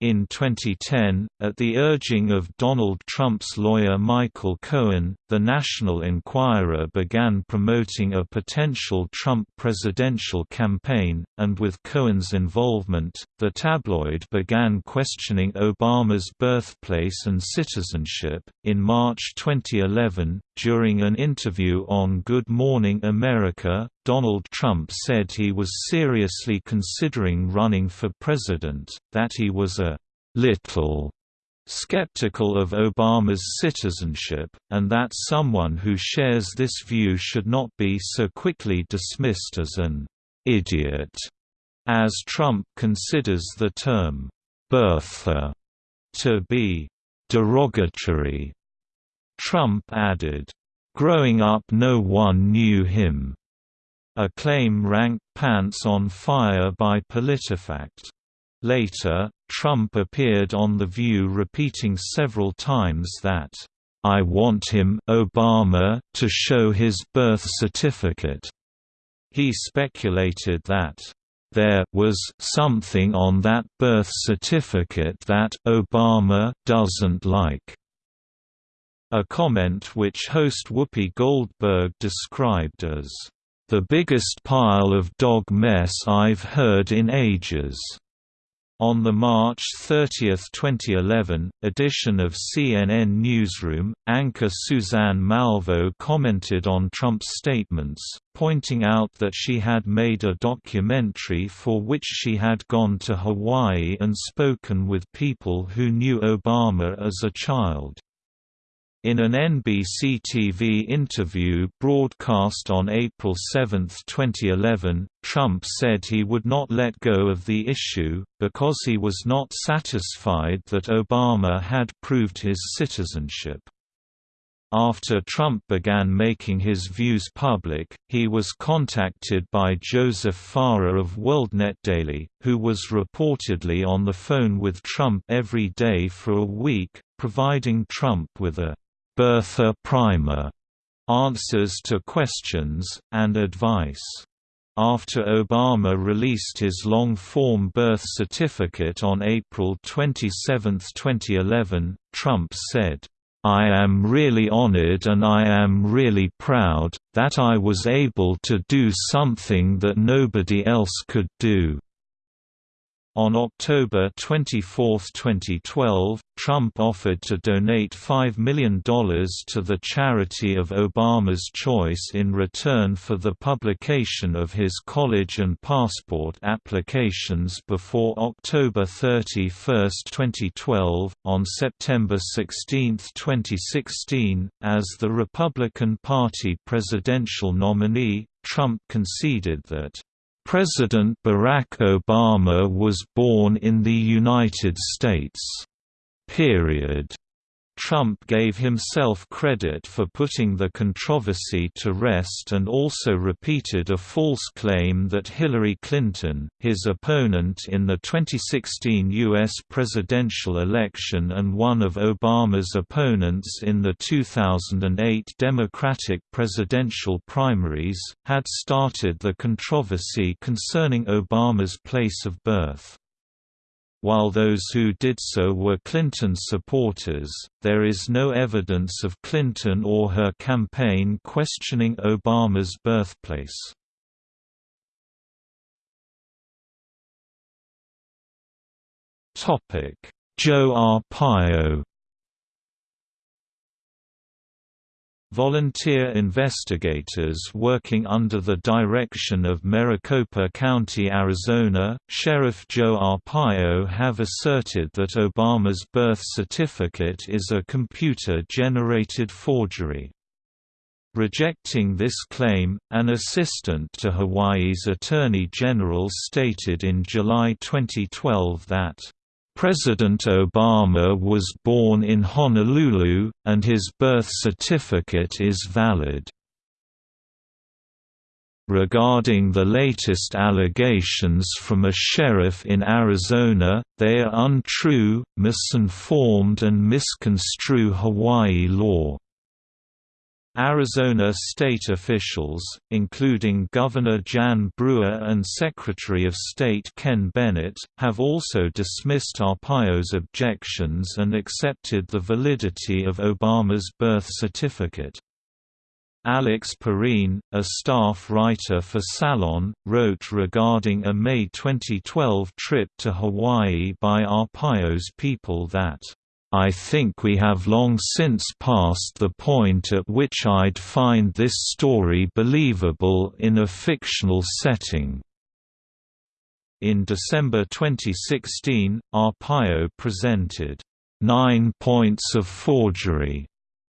In 2010, at the urging of Donald Trump's lawyer Michael Cohen, the National Enquirer began promoting a potential Trump presidential campaign, and with Cohen's involvement, the tabloid began questioning Obama's birthplace and citizenship. In March 2011, during an interview on Good Morning America, Donald Trump said he was seriously considering running for president, that he was a little skeptical of Obama's citizenship, and that someone who shares this view should not be so quickly dismissed as an idiot, as Trump considers the term birther to be derogatory. Trump added, "Growing up no one knew him." A claim ranked Pants on Fire by PolitiFact. Later, Trump appeared on The View repeating several times that, "...I want him Obama to show his birth certificate." He speculated that, "...there was something on that birth certificate that Obama doesn't like." A comment which host Whoopi Goldberg described as, the biggest pile of dog mess I've heard in ages. On the March 30, 2011, edition of CNN Newsroom, anchor Suzanne Malveaux commented on Trump's statements, pointing out that she had made a documentary for which she had gone to Hawaii and spoken with people who knew Obama as a child. In an NBC TV interview broadcast on April 7, 2011, Trump said he would not let go of the issue, because he was not satisfied that Obama had proved his citizenship. After Trump began making his views public, he was contacted by Joseph Farah of WorldNet Daily, who was reportedly on the phone with Trump every day for a week, providing Trump with a birther primer, answers to questions, and advice. After Obama released his long-form birth certificate on April 27, 2011, Trump said, I am really honored and I am really proud, that I was able to do something that nobody else could do. On October 24, 2012, Trump offered to donate $5 million to the charity of Obama's choice in return for the publication of his college and passport applications before October 31, 2012. On September 16, 2016, as the Republican Party presidential nominee, Trump conceded that President Barack Obama was born in the United States. Period. Trump gave himself credit for putting the controversy to rest and also repeated a false claim that Hillary Clinton, his opponent in the 2016 U.S. presidential election and one of Obama's opponents in the 2008 Democratic presidential primaries, had started the controversy concerning Obama's place of birth. While those who did so were Clinton supporters, there is no evidence of Clinton or her campaign questioning Obama's birthplace. Joe Arpaio Volunteer investigators working under the direction of Maricopa County, Arizona, Sheriff Joe Arpaio have asserted that Obama's birth certificate is a computer-generated forgery. Rejecting this claim, an assistant to Hawaii's Attorney General stated in July 2012 that President Obama was born in Honolulu, and his birth certificate is valid. Regarding the latest allegations from a sheriff in Arizona, they are untrue, misinformed and misconstrue Hawaii law. Arizona state officials, including Governor Jan Brewer and Secretary of State Ken Bennett, have also dismissed Arpaio's objections and accepted the validity of Obama's birth certificate. Alex Pareene, a staff writer for Salon, wrote regarding a May 2012 trip to Hawaii by Arpaio's people that, "...I think we have long since passed the point at which I'd find this story believable in a fictional setting." In December 2016, Arpaio presented, Nine Points of Forgery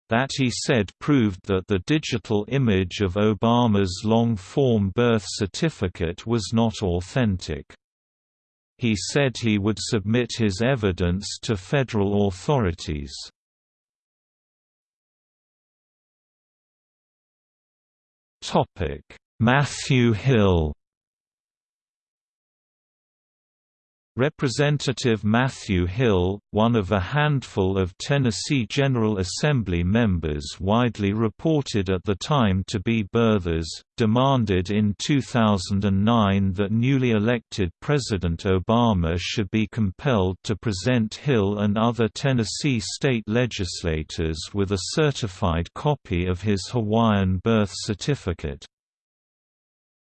that he said proved that the digital image of Obama's long-form birth certificate was not authentic. He said he would submit his evidence to federal authorities. Matthew Hill Representative Matthew Hill, one of a handful of Tennessee General Assembly members widely reported at the time to be birthers, demanded in 2009 that newly elected President Obama should be compelled to present Hill and other Tennessee state legislators with a certified copy of his Hawaiian birth certificate.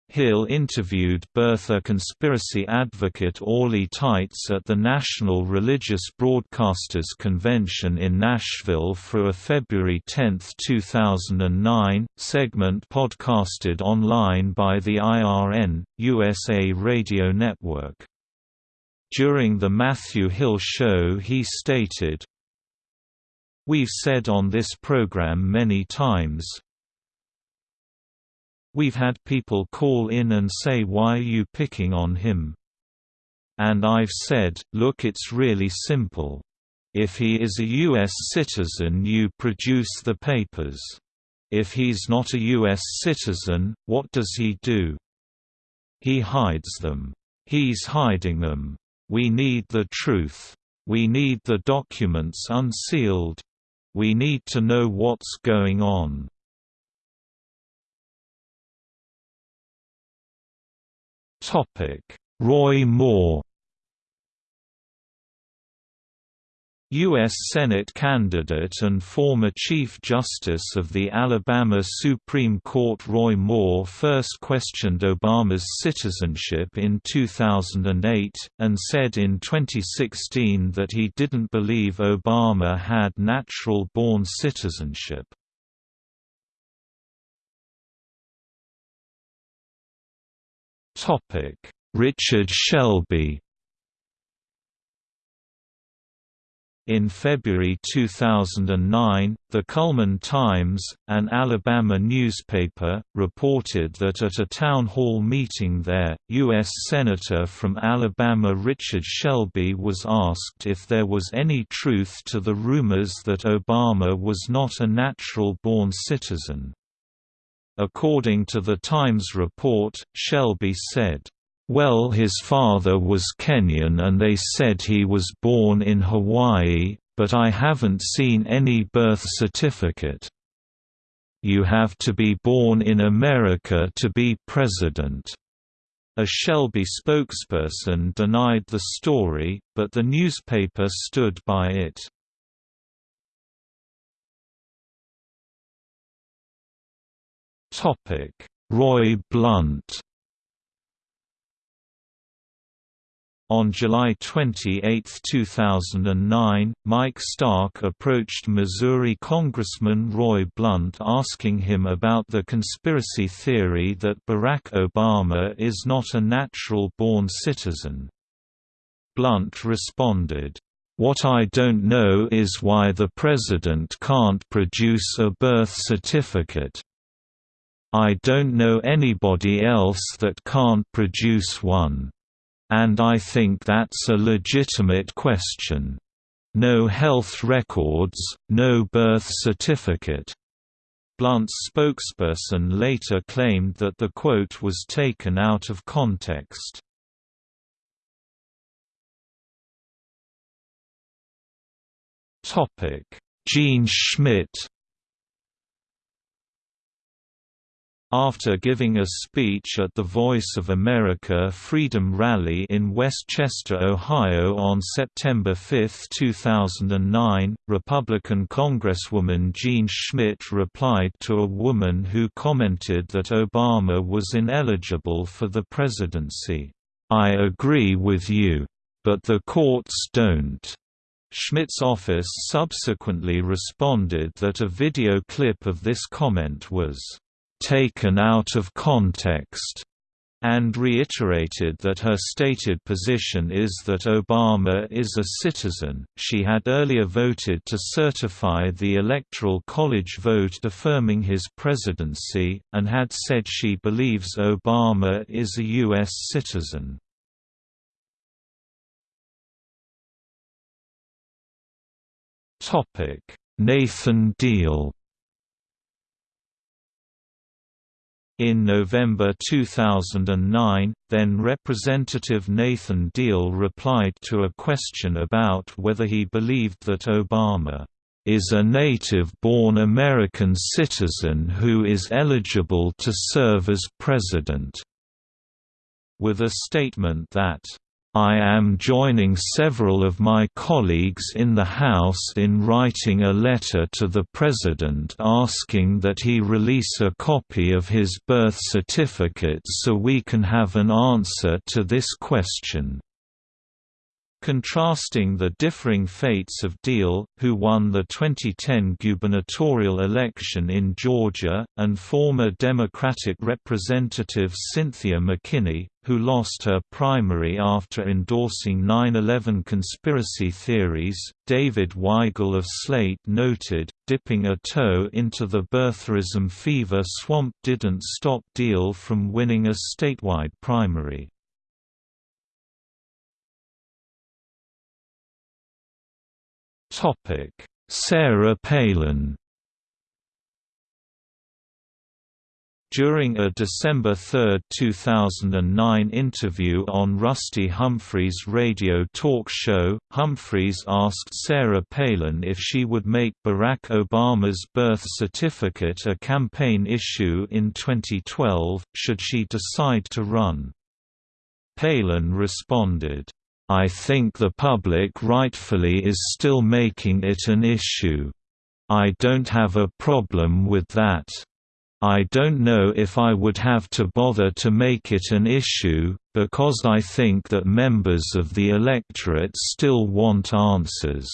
Hill interviewed birther conspiracy advocate Orly Taitz at the National Religious Broadcasters Convention in Nashville for a February 10, 2009, segment podcasted online by the IRN, USA Radio Network. During the Matthew Hill show he stated, We've said on this program many times, We've had people call in and say why are you picking on him? And I've said, look it's really simple. If he is a U.S. citizen you produce the papers. If he's not a U.S. citizen, what does he do? He hides them. He's hiding them. We need the truth. We need the documents unsealed. We need to know what's going on. Roy Moore U.S. Senate candidate and former Chief Justice of the Alabama Supreme Court Roy Moore first questioned Obama's citizenship in 2008, and said in 2016 that he didn't believe Obama had natural-born citizenship. Topic: Richard Shelby In February 2009, the Cullman Times, an Alabama newspaper, reported that at a town hall meeting there, U.S. Senator from Alabama Richard Shelby was asked if there was any truth to the rumors that Obama was not a natural-born citizen. According to the Times report, Shelby said, "...well his father was Kenyan and they said he was born in Hawaii, but I haven't seen any birth certificate. You have to be born in America to be president." A Shelby spokesperson denied the story, but the newspaper stood by it. Topic: Roy Blunt. On July 28, 2009, Mike Stark approached Missouri Congressman Roy Blunt asking him about the conspiracy theory that Barack Obama is not a natural-born citizen. Blunt responded, "'What I don't know is why the president can't produce a birth certificate. I don't know anybody else that can't produce one. And I think that's a legitimate question. No health records, no birth certificate. Blunt's spokesperson later claimed that the quote was taken out of context. Jean Schmidt After giving a speech at the Voice of America Freedom Rally in West Chester, Ohio on September 5, 2009, Republican Congresswoman Jean Schmidt replied to a woman who commented that Obama was ineligible for the presidency. I agree with you. But the courts don't. Schmidt's office subsequently responded that a video clip of this comment was taken out of context and reiterated that her stated position is that Obama is a citizen. She had earlier voted to certify the Electoral College vote affirming his presidency, and had said she believes Obama is a U.S. citizen. Nathan Deal In November 2009, then Representative Nathan Deal replied to a question about whether he believed that Obama is a native-born American citizen who is eligible to serve as president, with a statement that I am joining several of my colleagues in the House in writing a letter to the President asking that he release a copy of his birth certificate so we can have an answer to this question contrasting the differing fates of Deal, who won the 2010 gubernatorial election in Georgia, and former Democratic Representative Cynthia McKinney, who lost her primary after endorsing 9-11 conspiracy theories. David Weigel of Slate noted, dipping a toe into the birtherism fever swamp didn't stop Deal from winning a statewide primary. Topic: Sarah Palin. During a December 3, 2009 interview on Rusty Humphries' radio talk show, Humphries asked Sarah Palin if she would make Barack Obama's birth certificate a campaign issue in 2012, should she decide to run. Palin responded, I think the public rightfully is still making it an issue. I don't have a problem with that. I don't know if I would have to bother to make it an issue, because I think that members of the electorate still want answers."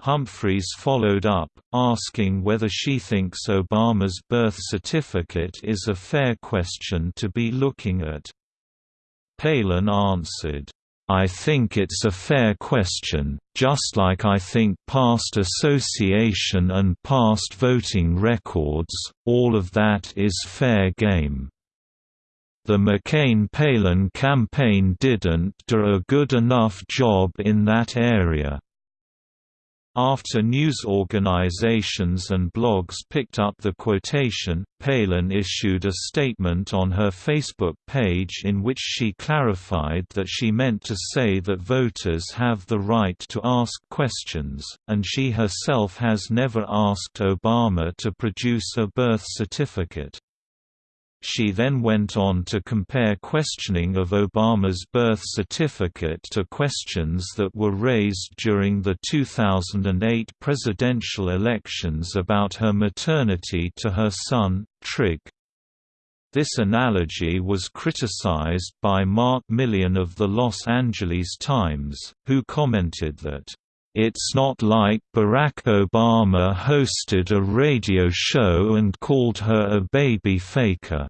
Humphries followed up, asking whether she thinks Obama's birth certificate is a fair question to be looking at. Palin answered, I think it's a fair question, just like I think past association and past voting records, all of that is fair game. The McCain-Palin campaign didn't do a good enough job in that area. After news organizations and blogs picked up the quotation, Palin issued a statement on her Facebook page in which she clarified that she meant to say that voters have the right to ask questions, and she herself has never asked Obama to produce a birth certificate. She then went on to compare questioning of Obama's birth certificate to questions that were raised during the 2008 presidential elections about her maternity to her son, Trig. This analogy was criticized by Mark Milian of the Los Angeles Times, who commented that it's not like Barack Obama hosted a radio show and called her a baby faker.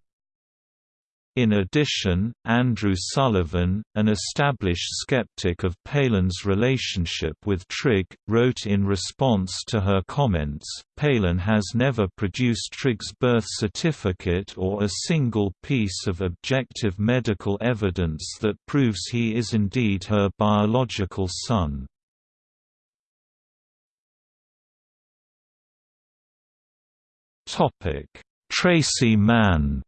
In addition, Andrew Sullivan, an established skeptic of Palin's relationship with Trig, wrote in response to her comments, Palin has never produced Trig's birth certificate or a single piece of objective medical evidence that proves he is indeed her biological son. Tracy Mann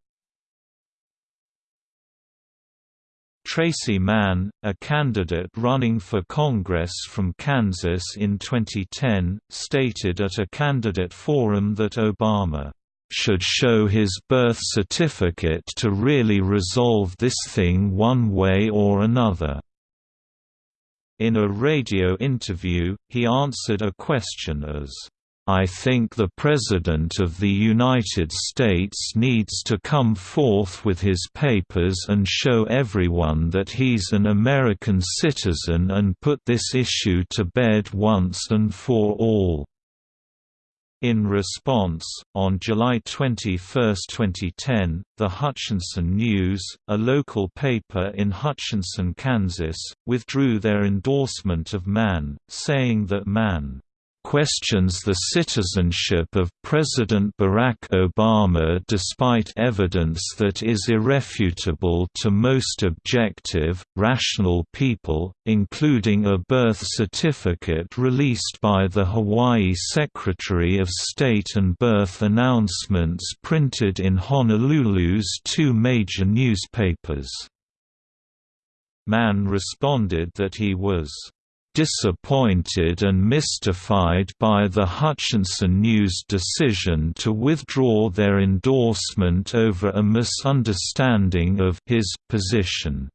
Tracy Mann, a candidate running for Congress from Kansas in 2010, stated at a candidate forum that Obama should show his birth certificate to really resolve this thing one way or another. In a radio interview, he answered a question as, I think the President of the United States needs to come forth with his papers and show everyone that he's an American citizen and put this issue to bed once and for all. In response, on July 21, 2010, the Hutchinson News, a local paper in Hutchinson, Kansas, withdrew their endorsement of Mann, saying that Mann questions the citizenship of President Barack Obama despite evidence that is irrefutable to most objective, rational people, including a birth certificate released by the Hawaii Secretary of State and birth announcements printed in Honolulu's two major newspapers. Mann responded that he was disappointed and mystified by the Hutchinson News decision to withdraw their endorsement over a misunderstanding of his position.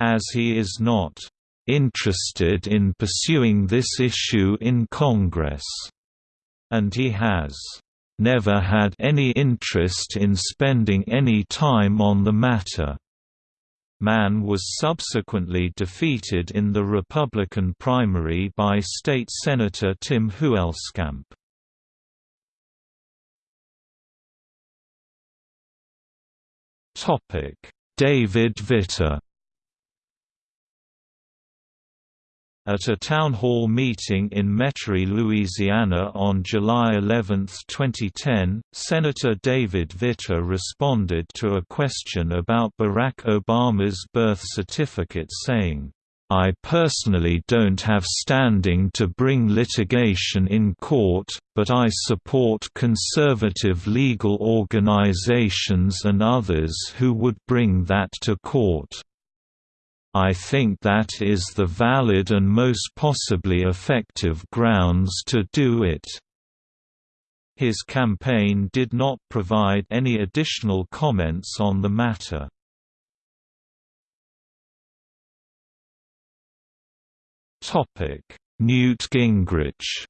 As he is not interested in pursuing this issue in Congress, and he has never had any interest in spending any time on the matter. Mann was subsequently defeated in the Republican primary by state Senator Tim Huelskamp. David Vitter At a town hall meeting in Metairie, Louisiana on July 11, 2010, Senator David Vitter responded to a question about Barack Obama's birth certificate saying, I personally don't have standing to bring litigation in court, but I support conservative legal organizations and others who would bring that to court. I think that is the valid and most possibly effective grounds to do it. His campaign did not provide any additional comments on the matter. Newt Gingrich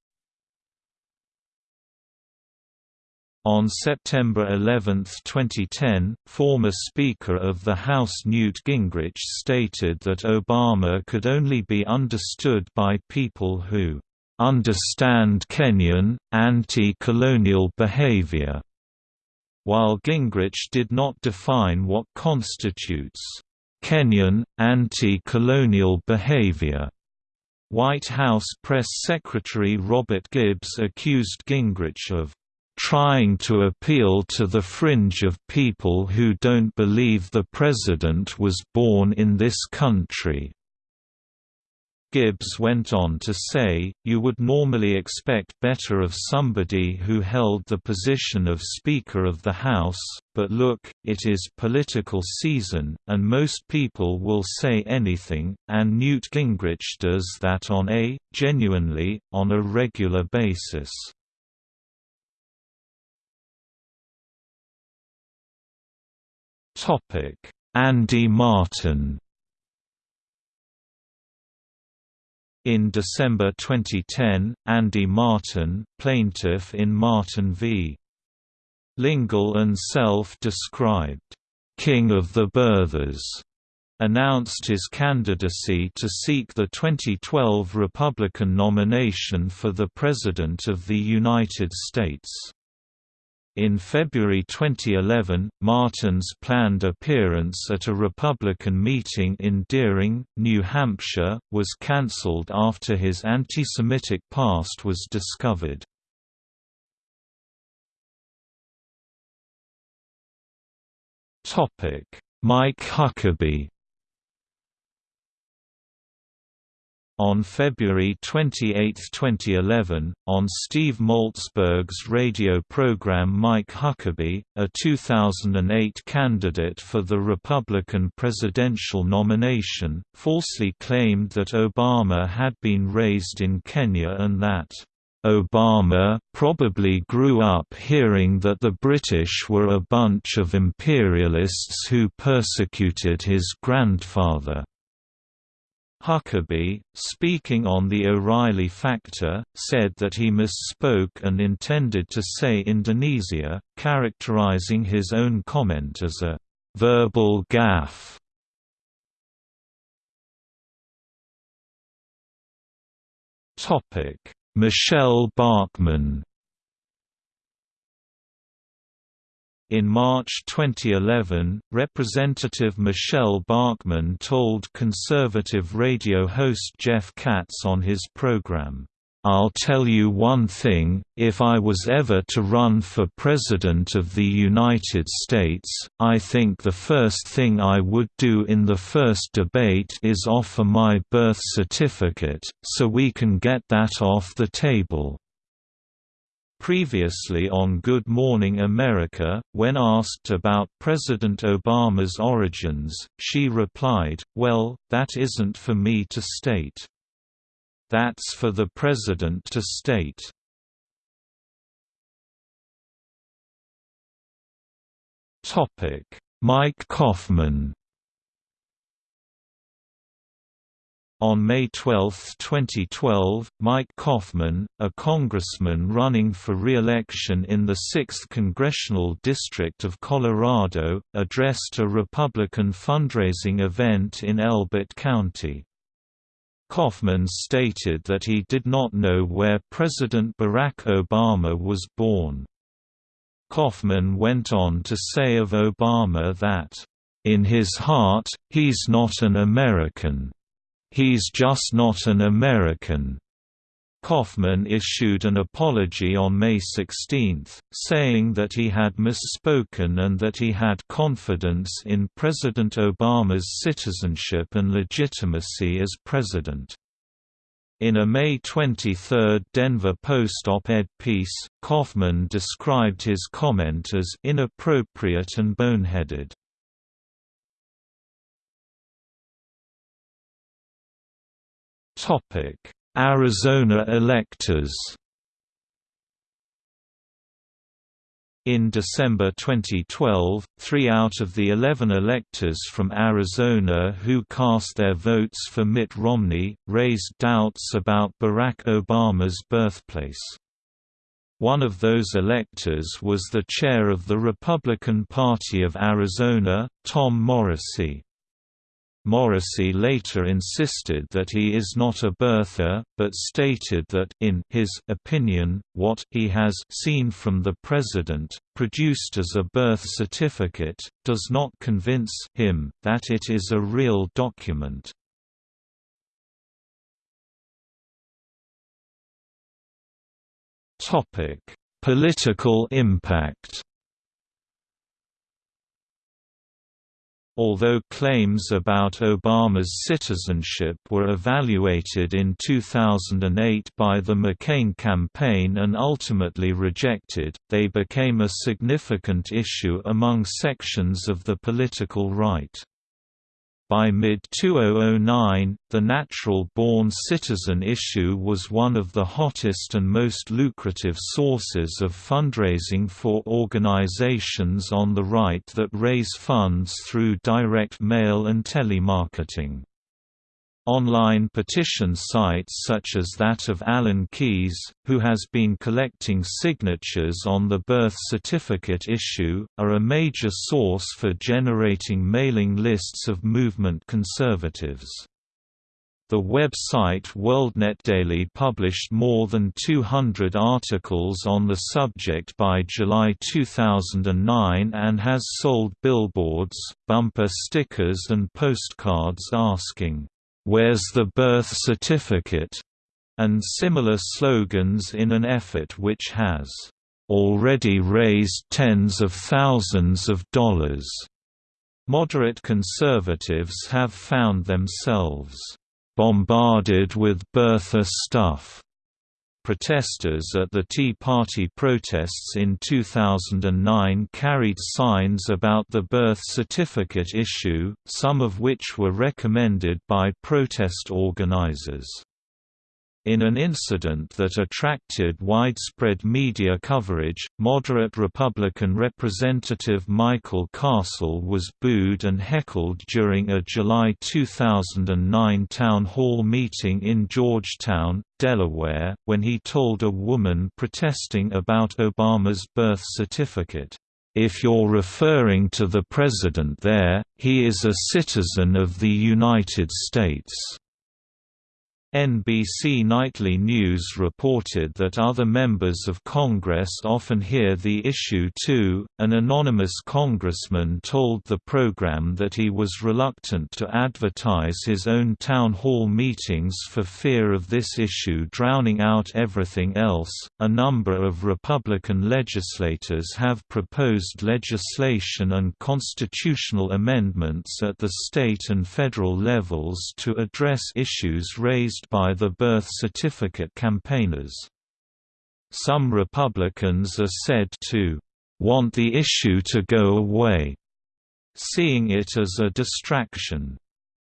On September 11, 2010, former Speaker of the House Newt Gingrich stated that Obama could only be understood by people who understand Kenyan, anti-colonial behavior, while Gingrich did not define what constitutes Kenyan, anti-colonial behavior. White House Press Secretary Robert Gibbs accused Gingrich of trying to appeal to the fringe of people who don't believe the president was born in this country. Gibbs went on to say, you would normally expect better of somebody who held the position of Speaker of the House, but look, it is political season, and most people will say anything, and Newt Gingrich does that on a, genuinely, on a regular basis. Andy Martin In December 2010, Andy Martin, plaintiff in Martin v. Lingle and self-described, "'King of the Birthers' announced his candidacy to seek the 2012 Republican nomination for the President of the United States. In February 2011, Martin's planned appearance at a Republican meeting in Deering, New Hampshire, was cancelled after his anti-Semitic past was discovered. Mike Huckabee On February 28, 2011, on Steve Malzberg's radio program Mike Huckabee, a 2008 candidate for the Republican presidential nomination, falsely claimed that Obama had been raised in Kenya and that Obama probably grew up hearing that the British were a bunch of imperialists who persecuted his grandfather. Huckabee, speaking on the O'Reilly factor, said that he misspoke and intended to say Indonesia, characterizing his own comment as a verbal gaffe. Topic Michele In March 2011, Representative Michele Bachmann told conservative radio host Jeff Katz on his program, I'll tell you one thing, if I was ever to run for President of the United States, I think the first thing I would do in the first debate is offer my birth certificate, so we can get that off the table. Previously on Good Morning America, when asked about President Obama's origins, she replied, well, that isn't for me to state. That's for the President to state. Mike Coffman On May 12, 2012, Mike Coffman, a congressman running for re-election in the 6th Congressional District of Colorado, addressed a Republican fundraising event in Elbert County. Coffman stated that he did not know where President Barack Obama was born. Coffman went on to say of Obama that, "...in his heart, he's not an American. He's just not an American." Coffman issued an apology on May 16, saying that he had misspoken and that he had confidence in President Obama's citizenship and legitimacy as president. In a May 23 Denver Post op-ed piece, Coffman described his comment as inappropriate and boneheaded. Arizona electors In December 2012, three out of the 11 electors from Arizona who cast their votes for Mitt Romney, raised doubts about Barack Obama's birthplace. One of those electors was the chair of the Republican Party of Arizona, Tom Morrissey. Morrissey later insisted that he is not a birther, but stated that in his opinion, what he has seen from the president, produced as a birth certificate, does not convince him that it is a real document. Political impact Although claims about Obama's citizenship were evaluated in 2008 by the McCain campaign and ultimately rejected, they became a significant issue among sections of the political right. By mid-2009, the natural-born citizen issue was one of the hottest and most lucrative sources of fundraising for organizations on the right that raise funds through direct mail and telemarketing. Online petition sites such as that of Alan Keyes, who has been collecting signatures on the birth certificate issue, are a major source for generating mailing lists of movement conservatives. The website WorldNetDaily published more than 200 articles on the subject by July 2009 and has sold billboards, bumper stickers and postcards asking, "'Where's the birth certificate?' and similar slogans in an effort which has already raised tens of thousands of dollars. Moderate conservatives have found themselves bombarded with birther stuff. Protesters at the Tea Party protests in 2009 carried signs about the birth certificate issue, some of which were recommended by protest organizers. In an incident that attracted widespread media coverage, moderate Republican Representative Michael Castle was booed and heckled during a July 2009 town hall meeting in Georgetown, Delaware, when he told a woman protesting about Obama's birth certificate, "'If you're referring to the president there, he is a citizen of the United States.' NBC Nightly News reported that other members of Congress often hear the issue too. An anonymous congressman told the program that he was reluctant to advertise his own town hall meetings for fear of this issue drowning out everything else. A number of Republican legislators have proposed legislation and constitutional amendments at the state and federal levels to address issues raised by the birth certificate campaigners. Some Republicans are said to want the issue to go away, seeing it as a distraction.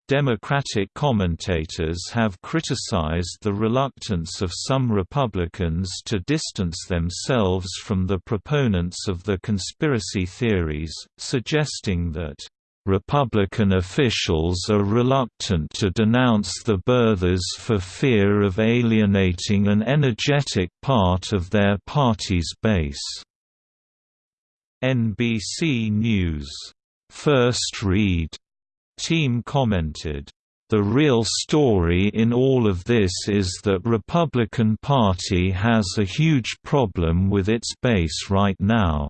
Democratic commentators have criticized the reluctance of some Republicans to distance themselves from the proponents of the conspiracy theories, suggesting that Republican officials are reluctant to denounce the birthers for fear of alienating an energetic part of their party's base. NBC News, First Read team commented, the real story in all of this is that Republican Party has a huge problem with its base right now.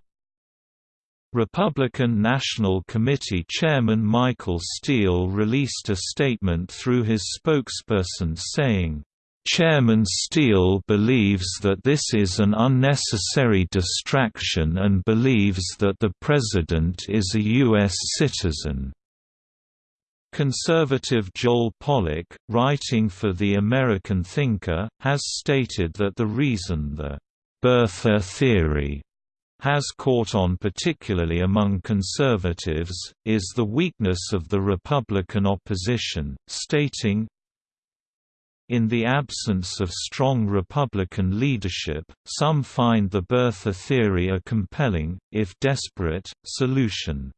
Republican National Committee Chairman Michael Steele released a statement through his spokesperson saying, Chairman Steele believes that this is an unnecessary distraction and believes that the President is a U.S. citizen. Conservative Joel Pollak, writing for The American Thinker, has stated that the reason the birther theory has caught on particularly among conservatives, is the weakness of the Republican opposition, stating, in the absence of strong Republican leadership, some find the birther theory a compelling, if desperate, solution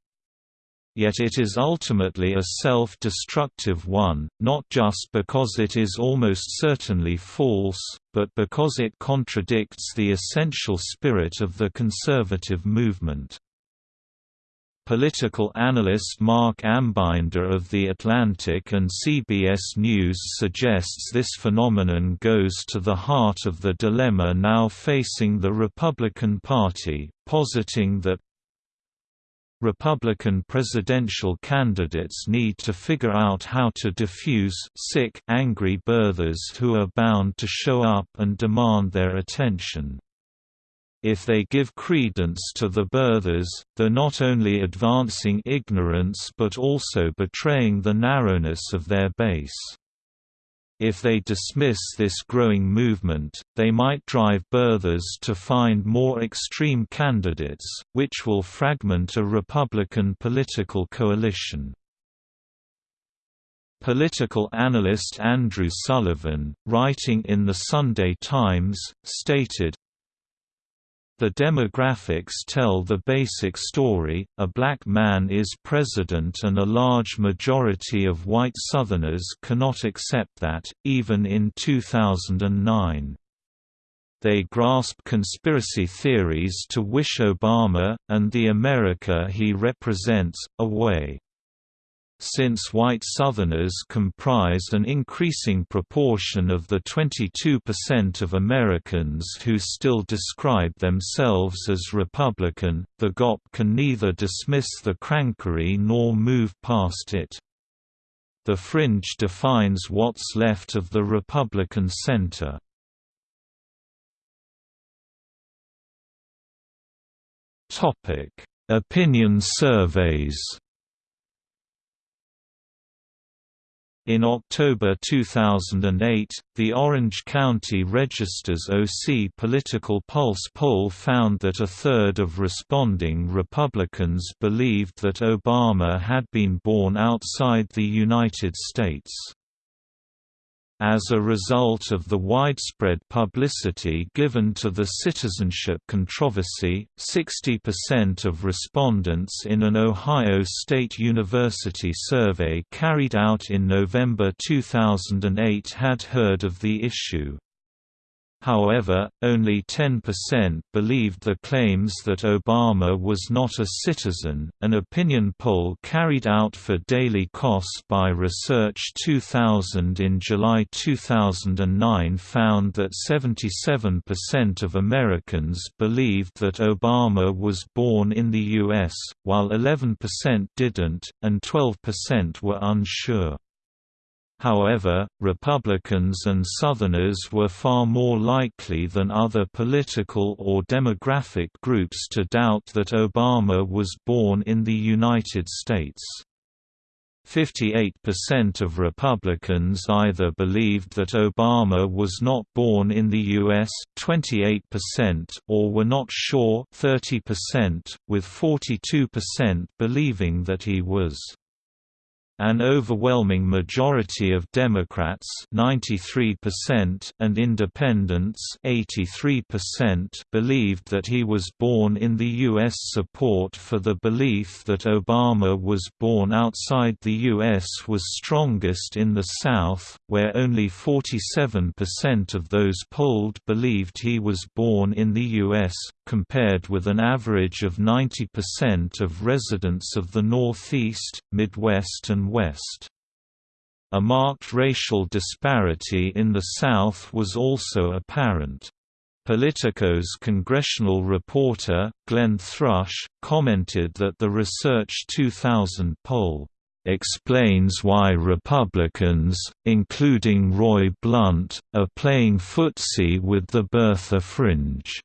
yet it is ultimately a self-destructive one, not just because it is almost certainly false, but because it contradicts the essential spirit of the conservative movement. Political analyst Marc Ambinder of The Atlantic and CBS News suggests this phenomenon goes to the heart of the dilemma now facing the Republican Party, positing that Republican presidential candidates need to figure out how to diffuse sick, angry birthers who are bound to show up and demand their attention. If they give credence to the birthers, they're not only advancing ignorance but also betraying the narrowness of their base. If they dismiss this growing movement, they might drive birthers to find more extreme candidates, which will fragment a Republican political coalition. Political analyst Andrew Sullivan, writing in The Sunday Times, stated, the demographics tell the basic story, a black man is president and a large majority of white Southerners cannot accept that, even in 2009. They grasp conspiracy theories to wish Obama, and the America he represents, away. Since white Southerners comprise an increasing proportion of the 22% of Americans who still describe themselves as Republican, the GOP can neither dismiss the crankery nor move past it. The fringe defines what's left of the Republican center. Opinion surveys In October 2008, the Orange County Register's OC Political Pulse poll found that a third of responding Republicans believed that Obama had been born outside the United States. As a result of the widespread publicity given to the citizenship controversy, 60% of respondents in an Ohio State University survey carried out in November 2008 had heard of the issue. However, only 10% believed the claims that Obama was not a citizen. An opinion poll carried out for Daily Kos by Research 2000 in July 2009 found that 77% of Americans believed that Obama was born in the U.S., while 11% didn't, and 12% were unsure. However, Republicans and Southerners were far more likely than other political or demographic groups to doubt that Obama was born in the United States. 58% of Republicans either believed that Obama was not born in the U.S. 28% or were not sure 30%, with 42% believing that he was. An overwhelming majority of Democrats 93% and independents 83% believed that he was born in the U.S. Support for the belief that Obama was born outside the U.S. was strongest in the South, where only 47% of those polled believed he was born in the U.S., compared with an average of 90% of residents of the Northeast, Midwest and West. A marked racial disparity in the South was also apparent. Politico's congressional reporter, Glenn Thrush, commented that the Research 2000 poll explains why Republicans, including Roy Blunt, are playing footsie with the birther fringe.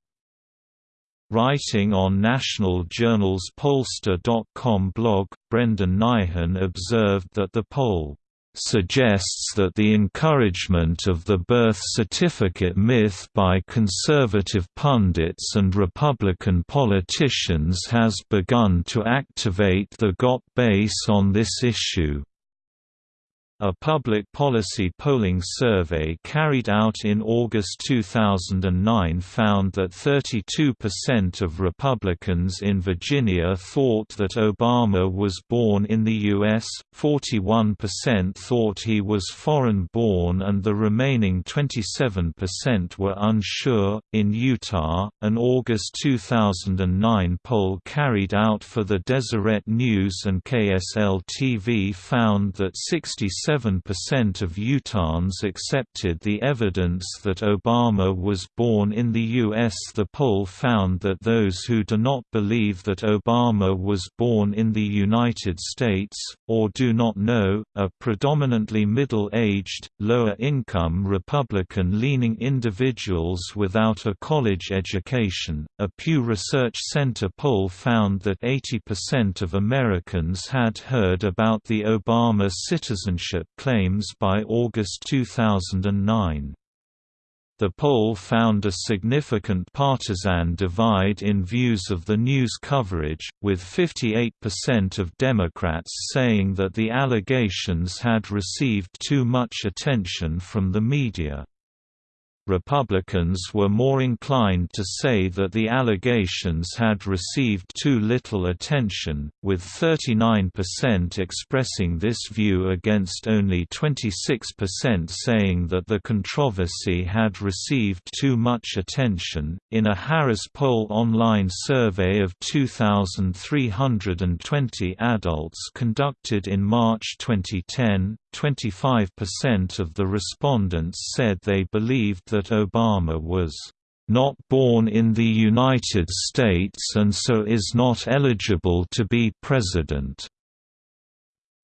Writing on National Journal's Pollster.com blog, Brendan Nyhan observed that the poll suggests that the encouragement of the birth certificate myth by conservative pundits and Republican politicians has begun to activate the GOP base on this issue. A public policy polling survey carried out in August 2009 found that 32% of Republicans in Virginia thought that Obama was born in the U.S., 41% thought he was foreign born, and the remaining 27% were unsure. In Utah, an August 2009 poll carried out for the Deseret News and KSL TV found that 67 7% of Utahns accepted the evidence that Obama was born in the U.S. The poll found that those who do not believe that Obama was born in the United States, or do not know, are predominantly middle-aged, lower-income Republican-leaning individuals without a college education. A Pew Research Center poll found that 80% of Americans had heard about the Obama citizenship claims by August 2009. The poll found a significant partisan divide in views of the news coverage, with 58% of Democrats saying that the allegations had received too much attention from the media. Republicans were more inclined to say that the allegations had received too little attention, with 39% expressing this view against only 26% saying that the controversy had received too much attention. In a Harris Poll online survey of 2,320 adults conducted in March 2010, 25% of the respondents said they believed that Obama was not born in the United States and so is not eligible to be president.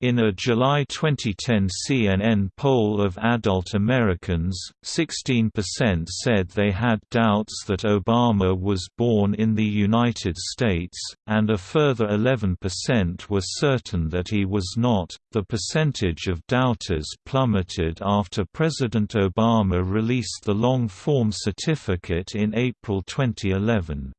In a July 2010 CNN poll of adult Americans, 16% said they had doubts that Obama was born in the United States, and a further 11% were certain that he was not. The percentage of doubters plummeted after President Obama released the long form certificate in April 2011.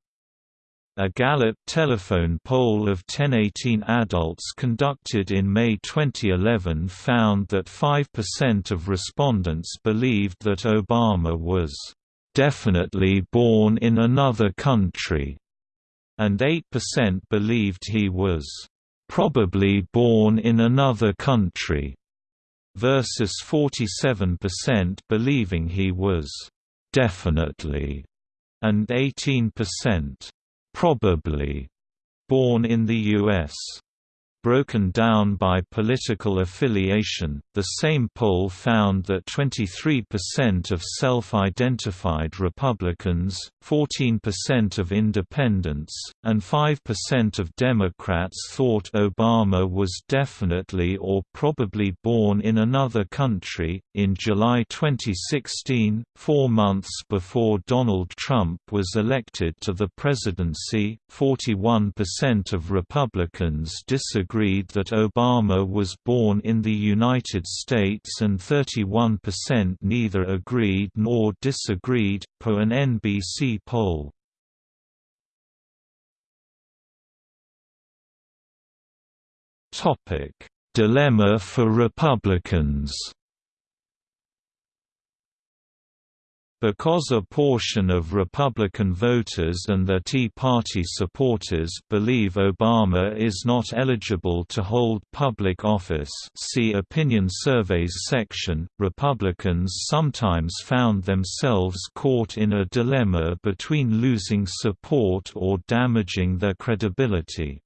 A Gallup telephone poll of 1018 adults conducted in May 2011 found that 5% of respondents believed that Obama was definitely born in another country, and 8% believed he was probably born in another country, versus 47% believing he was definitely, and 18% probably born in the U.S broken down by political affiliation. The same poll found that 23% of self identified Republicans, 14% of independents, and 5% of Democrats thought Obama was definitely or probably born in another country. In July 2016, four months before Donald Trump was elected to the presidency, 41% of Republicans disagreed agreed that Obama was born in the United States and 31% neither agreed nor disagreed, per an NBC poll. Dilemma for Republicans Because a portion of Republican voters and their Tea Party supporters believe Obama is not eligible to hold public office see Opinion Surveys section, Republicans sometimes found themselves caught in a dilemma between losing support or damaging their credibility.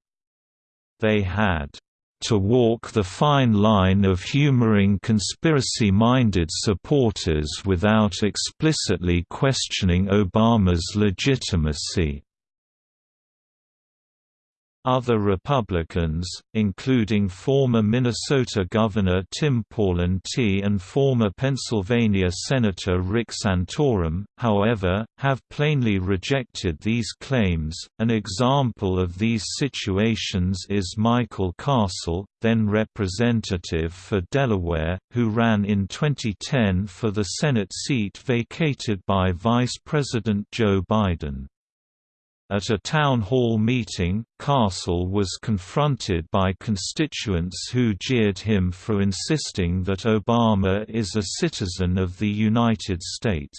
They had to walk the fine line of humoring conspiracy-minded supporters without explicitly questioning Obama's legitimacy. Other Republicans, including former Minnesota Governor Tim Pawlenty and former Pennsylvania Senator Rick Santorum, however, have plainly rejected these claims. An example of these situations is Michael Castle, then representative for Delaware, who ran in 2010 for the Senate seat vacated by Vice President Joe Biden. At a town hall meeting, Castle was confronted by constituents who jeered him for insisting that Obama is a citizen of the United States.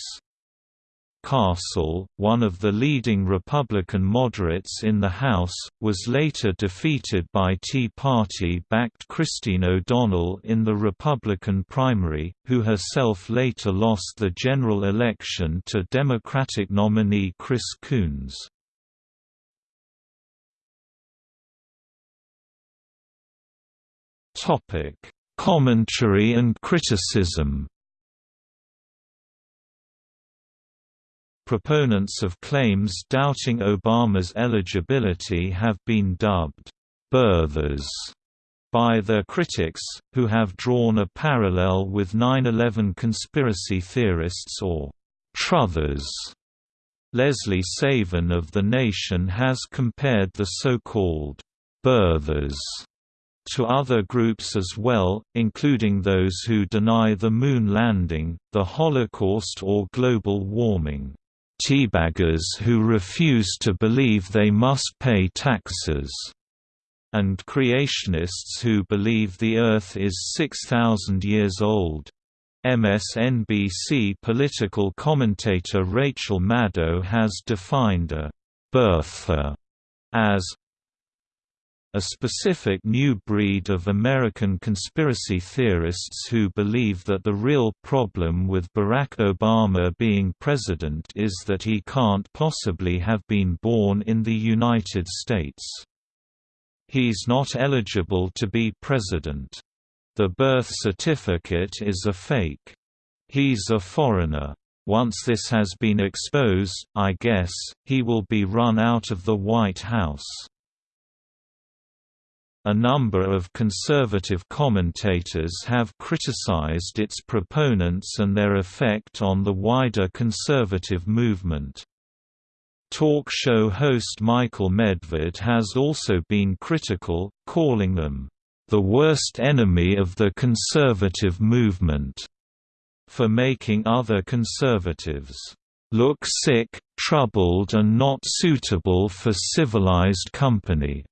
Castle, one of the leading Republican moderates in the House, was later defeated by Tea Party-backed Christine O'Donnell in the Republican primary, who herself later lost the general election to Democratic nominee Chris Coons. Topic: Commentary and criticism. Proponents of claims doubting Obama's eligibility have been dubbed birthers by their critics, who have drawn a parallel with 9-11 conspiracy theorists or truthers. Lesley Savan of The Nation has compared the so-called birthers to other groups as well, including those who deny the Moon landing, the Holocaust or global warming. Teabaggers who refuse to believe they must pay taxes, and creationists who believe the Earth is 6,000 years old. MSNBC political commentator Rachel Maddow has defined a birther as a specific new breed of American conspiracy theorists who believe that the real problem with Barack Obama being president is that he can't possibly have been born in the United States. He's not eligible to be president. The birth certificate is a fake. He's a foreigner. Once this has been exposed, I guess, he will be run out of the White House. A number of conservative commentators have criticized its proponents and their effect on the wider conservative movement. Talk show host Michael Medved has also been critical, calling them, "...the worst enemy of the conservative movement", for making other conservatives, "...look sick, troubled and not suitable for civilized company."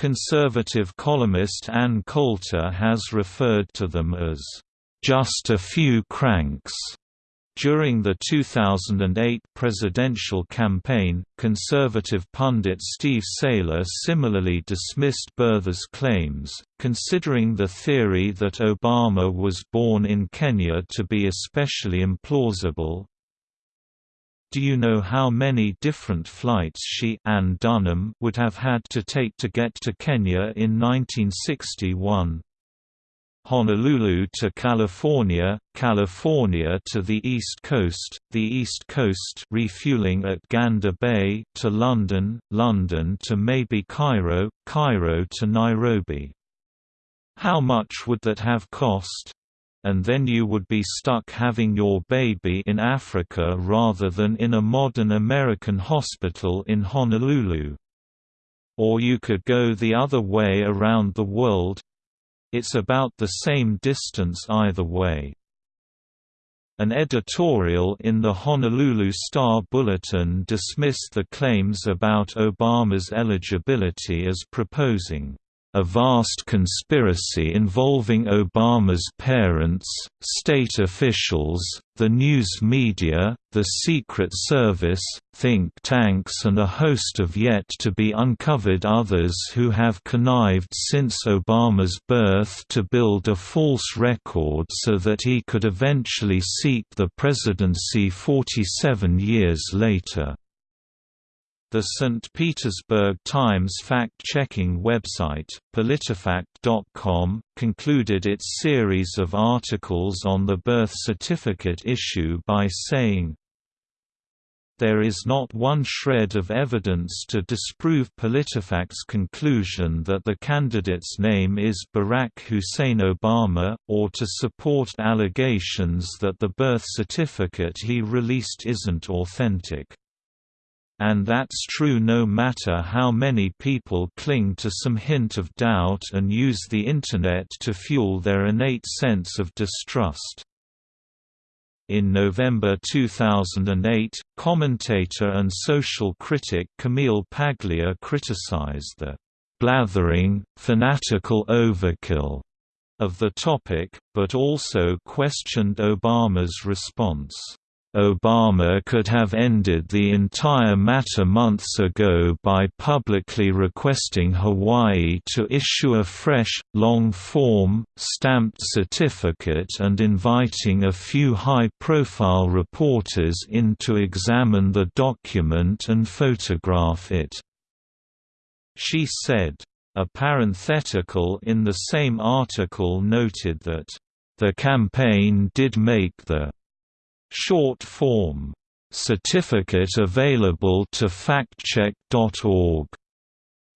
Conservative columnist Ann Coulter has referred to them as, "...just a few cranks." During the 2008 presidential campaign, conservative pundit Steve Sailer similarly dismissed birthers' claims, considering the theory that Obama was born in Kenya to be especially implausible. Do you know how many different flights she Ann Dunham would have had to take to get to Kenya in 1961? Honolulu to California, California to the East Coast, the East Coast refueling at Gander Bay to London, London to maybe Cairo, Cairo to Nairobi. How much would that have cost? And then you would be stuck having your baby in Africa rather than in a modern American hospital in Honolulu. Or you could go the other way around the world. It's about the same distance either way. An editorial in the Honolulu Star Bulletin dismissed the claims about Obama's eligibility as proposing a vast conspiracy involving Obama's parents, state officials, the news media, the Secret Service, think tanks and a host of yet-to-be uncovered others who have connived since Obama's birth to build a false record so that he could eventually seek the presidency 47 years later. The St. Petersburg Times fact-checking website, PolitiFact.com, concluded its series of articles on the birth certificate issue by saying, there is not one shred of evidence to disprove PolitiFact's conclusion that the candidate's name is Barack Hussein Obama, or to support allegations that the birth certificate he released isn't authentic. And that's true no matter how many people cling to some hint of doubt and use the Internet to fuel their innate sense of distrust. In November 2008, commentator and social critic Camille Paglia criticized the blathering, fanatical overkill of the topic, but also questioned Obama's response. Obama could have ended the entire matter months ago by publicly requesting Hawaii to issue a fresh, long-form, stamped certificate and inviting a few high-profile reporters in to examine the document and photograph it. She said. A parenthetical in the same article noted that, "...the campaign did make the Short form certificate available to factcheck.org.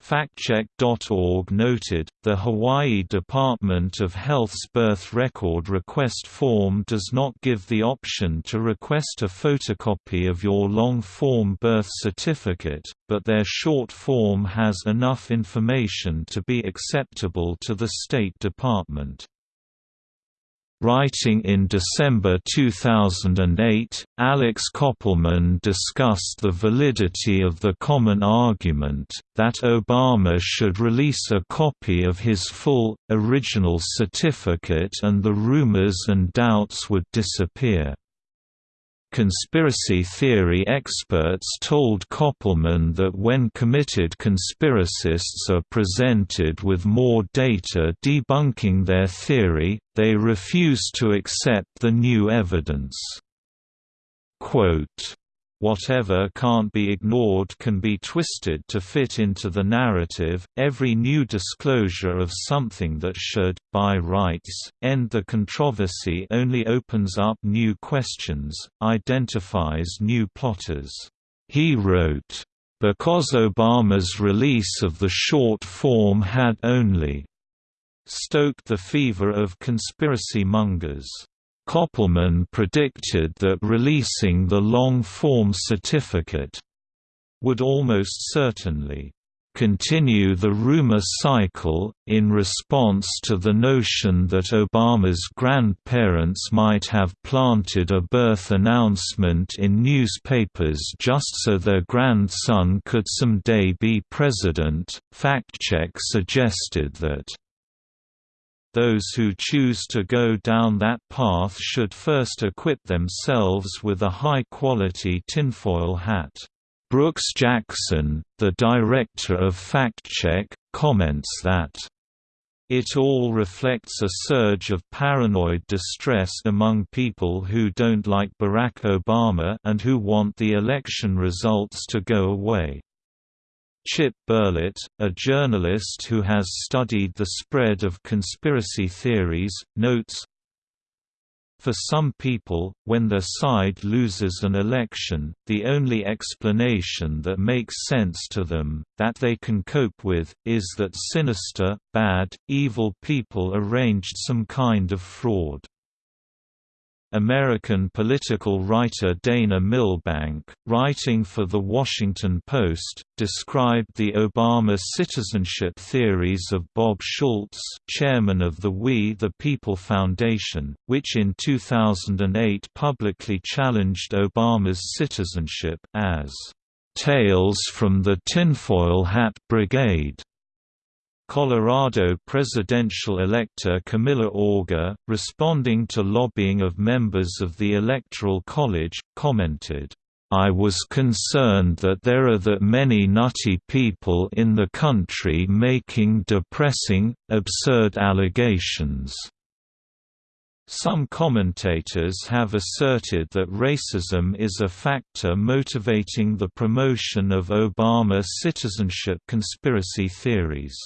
Factcheck.org noted, the Hawaii Department of Health's birth record request form does not give the option to request a photocopy of your long-form birth certificate, but their short form has enough information to be acceptable to the State Department. Writing in December 2008, Alex Koppelman discussed the validity of the common argument, that Obama should release a copy of his full, original certificate and the rumors and doubts would disappear. Conspiracy theory experts told Koppelman that when committed conspiracists are presented with more data debunking their theory, they refuse to accept the new evidence. Quote, Whatever can't be ignored can be twisted to fit into the narrative. Every new disclosure of something that should, by rights, end the controversy only opens up new questions, identifies new plotters. He wrote, because Obama's release of the short form had only stoked the fever of conspiracy mongers. Koppelman predicted that releasing the long-form certificate would almost certainly continue the rumor cycle, in response to the notion that Obama's grandparents might have planted a birth announcement in newspapers just so their grandson could someday be president. FactCheck suggested that those who choose to go down that path should first equip themselves with a high-quality tinfoil hat. Brooks Jackson, the director of FactCheck, comments that it all reflects a surge of paranoid distress among people who don't like Barack Obama and who want the election results to go away. Chip Berlet, a journalist who has studied the spread of conspiracy theories, notes, for some people, when their side loses an election, the only explanation that makes sense to them, that they can cope with, is that sinister, bad, evil people arranged some kind of fraud. American political writer Dana Milbank, writing for The Washington Post, described the Obama citizenship theories of Bob Schultz, chairman of the We the People Foundation, which in 2008 publicly challenged Obama's citizenship as "...tales from the tinfoil hat brigade." Colorado presidential elector Camilla Auger, responding to lobbying of members of the Electoral College, commented, I was concerned that there are that many nutty people in the country making depressing, absurd allegations. Some commentators have asserted that racism is a factor motivating the promotion of Obama citizenship conspiracy theories.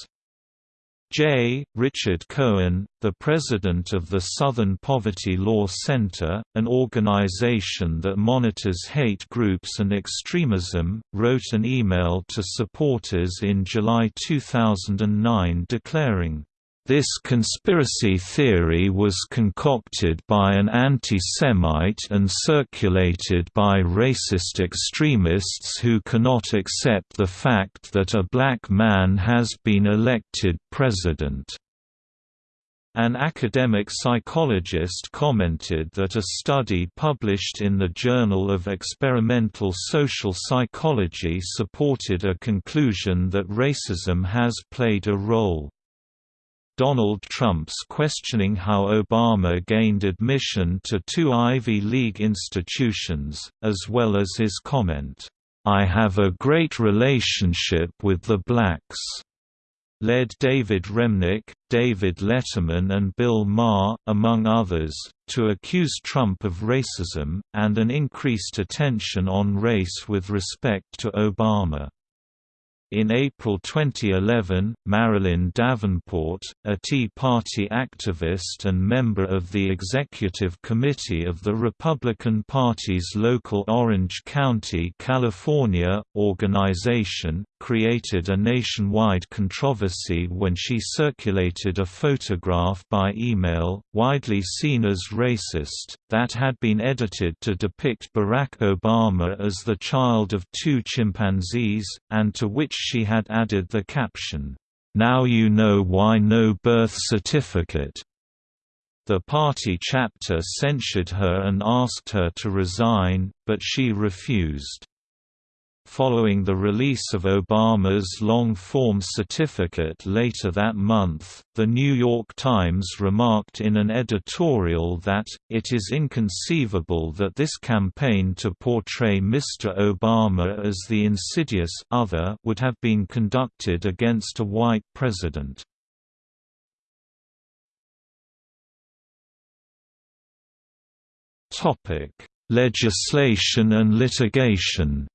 J. Richard Cohen, the president of the Southern Poverty Law Center, an organization that monitors hate groups and extremism, wrote an email to supporters in July 2009 declaring, this conspiracy theory was concocted by an anti-Semite and circulated by racist extremists who cannot accept the fact that a black man has been elected president. An academic psychologist commented that a study published in the Journal of Experimental Social Psychology supported a conclusion that racism has played a role. Donald Trump's questioning how Obama gained admission to two Ivy League institutions, as well as his comment, "'I have a great relationship with the blacks' led David Remnick, David Letterman and Bill Maher, among others, to accuse Trump of racism, and an increased attention on race with respect to Obama. In April 2011, Marilyn Davenport, a Tea Party activist and member of the executive committee of the Republican Party's local Orange County, California, organization, created a nationwide controversy when she circulated a photograph by email, widely seen as racist, that had been edited to depict Barack Obama as the child of two chimpanzees, and to which she had added the caption, "'Now you know why no birth certificate'". The party chapter censured her and asked her to resign, but she refused. Following the release of Obama's long-form certificate later that month, The New York Times remarked in an editorial that, it is inconceivable that this campaign to portray Mr. Obama as the insidious other would have been conducted against a white president. Legislation and litigation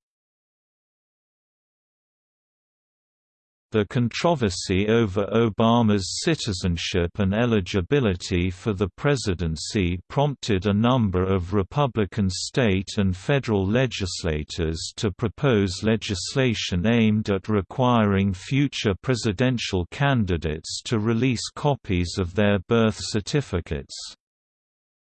The controversy over Obama's citizenship and eligibility for the presidency prompted a number of Republican state and federal legislators to propose legislation aimed at requiring future presidential candidates to release copies of their birth certificates.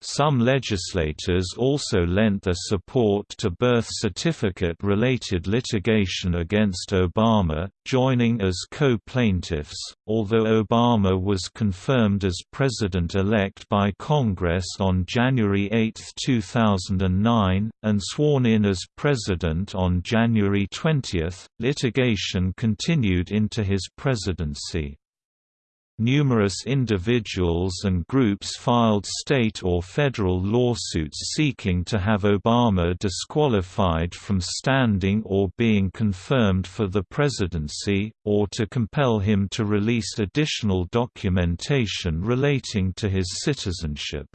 Some legislators also lent their support to birth certificate-related litigation against Obama, joining as co-plaintiffs, although Obama was confirmed as president-elect by Congress on January 8, 2009, and sworn in as president on January 20, litigation continued into his presidency. Numerous individuals and groups filed state or federal lawsuits seeking to have Obama disqualified from standing or being confirmed for the presidency, or to compel him to release additional documentation relating to his citizenship.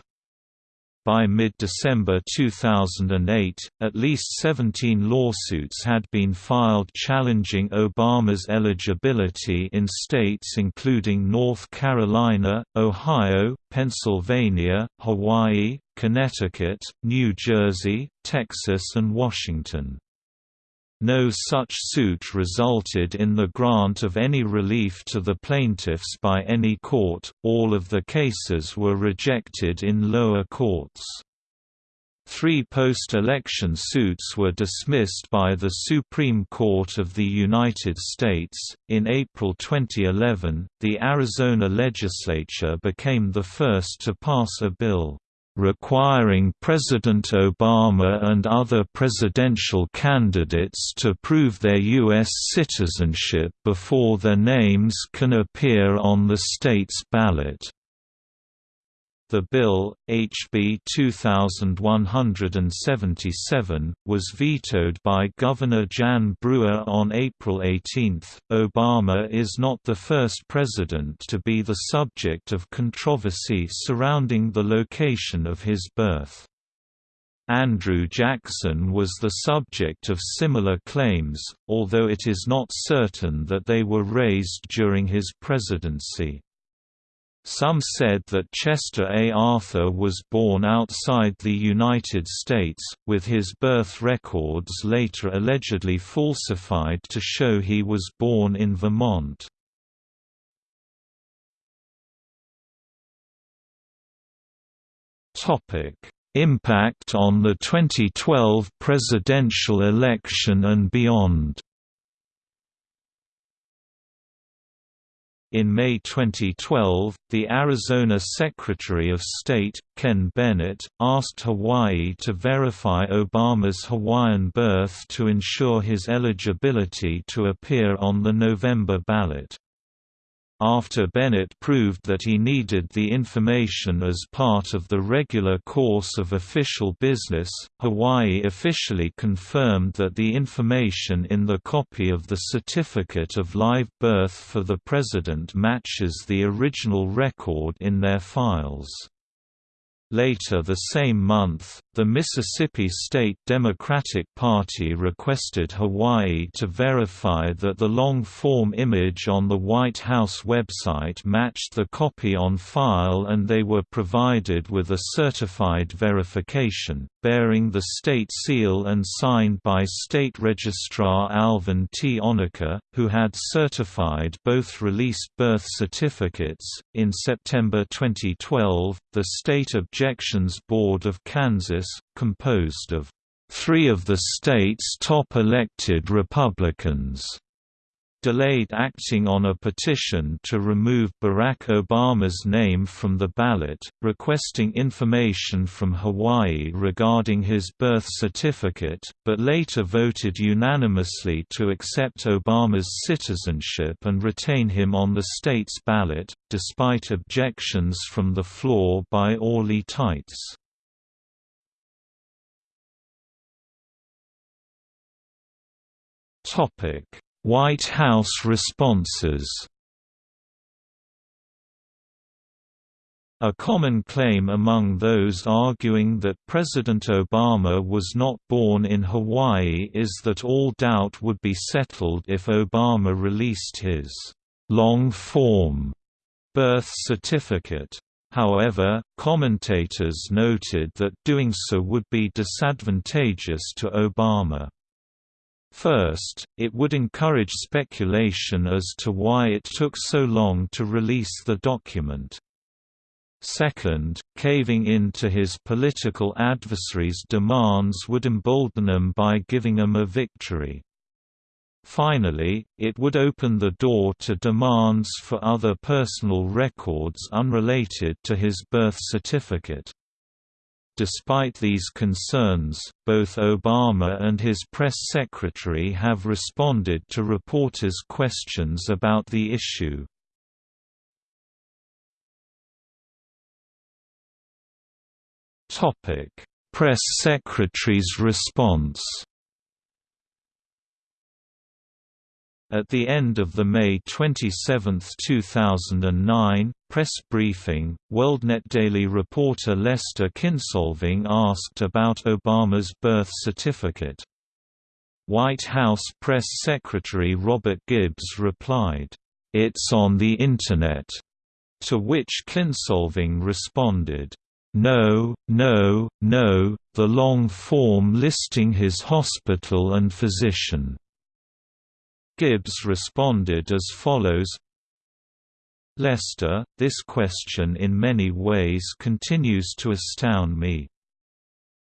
By mid-December 2008, at least 17 lawsuits had been filed challenging Obama's eligibility in states including North Carolina, Ohio, Pennsylvania, Hawaii, Connecticut, New Jersey, Texas and Washington. No such suit resulted in the grant of any relief to the plaintiffs by any court, all of the cases were rejected in lower courts. Three post-election suits were dismissed by the Supreme Court of the United States. In April 2011, the Arizona legislature became the first to pass a bill requiring President Obama and other presidential candidates to prove their U.S. citizenship before their names can appear on the state's ballot. The bill, HB 2177, was vetoed by Governor Jan Brewer on April 18. Obama is not the first president to be the subject of controversy surrounding the location of his birth. Andrew Jackson was the subject of similar claims, although it is not certain that they were raised during his presidency. Some said that Chester A. Arthur was born outside the United States, with his birth records later allegedly falsified to show he was born in Vermont. Impact on the 2012 presidential election and beyond In May 2012, the Arizona Secretary of State, Ken Bennett, asked Hawaii to verify Obama's Hawaiian birth to ensure his eligibility to appear on the November ballot. After Bennett proved that he needed the information as part of the regular course of official business, Hawaii officially confirmed that the information in the copy of the Certificate of Live Birth for the President matches the original record in their files. Later the same month, the Mississippi State Democratic Party requested Hawaii to verify that the long-form image on the White House website matched the copy on file and they were provided with a certified verification, bearing the state seal and signed by State Registrar Alvin T. Onaka, who had certified both released birth certificates. In September 2012, the State Objections Board of Kansas, composed of three of the state's top elected Republicans, delayed acting on a petition to remove Barack Obama's name from the ballot, requesting information from Hawaii regarding his birth certificate, but later voted unanimously to accept Obama's citizenship and retain him on the state's ballot, despite objections from the floor by Orly Taitz. Topic White House responses A common claim among those arguing that President Obama was not born in Hawaii is that all doubt would be settled if Obama released his long-form birth certificate. However, commentators noted that doing so would be disadvantageous to Obama. First, it would encourage speculation as to why it took so long to release the document. Second, caving in to his political adversaries' demands would embolden them by giving them a victory. Finally, it would open the door to demands for other personal records unrelated to his birth certificate. Despite these concerns, both Obama and his press secretary have responded to reporters' questions about the issue. Press Secretary's response. At the end of the May 27, 2009, press briefing, WorldNet Daily reporter Lester Kinsolving asked about Obama's birth certificate. White House Press Secretary Robert Gibbs replied, "'It's on the Internet'", to which Kinsolving responded, no, no, no, the long form listing his hospital and physician." Gibbs responded as follows Lester, this question in many ways continues to astound me.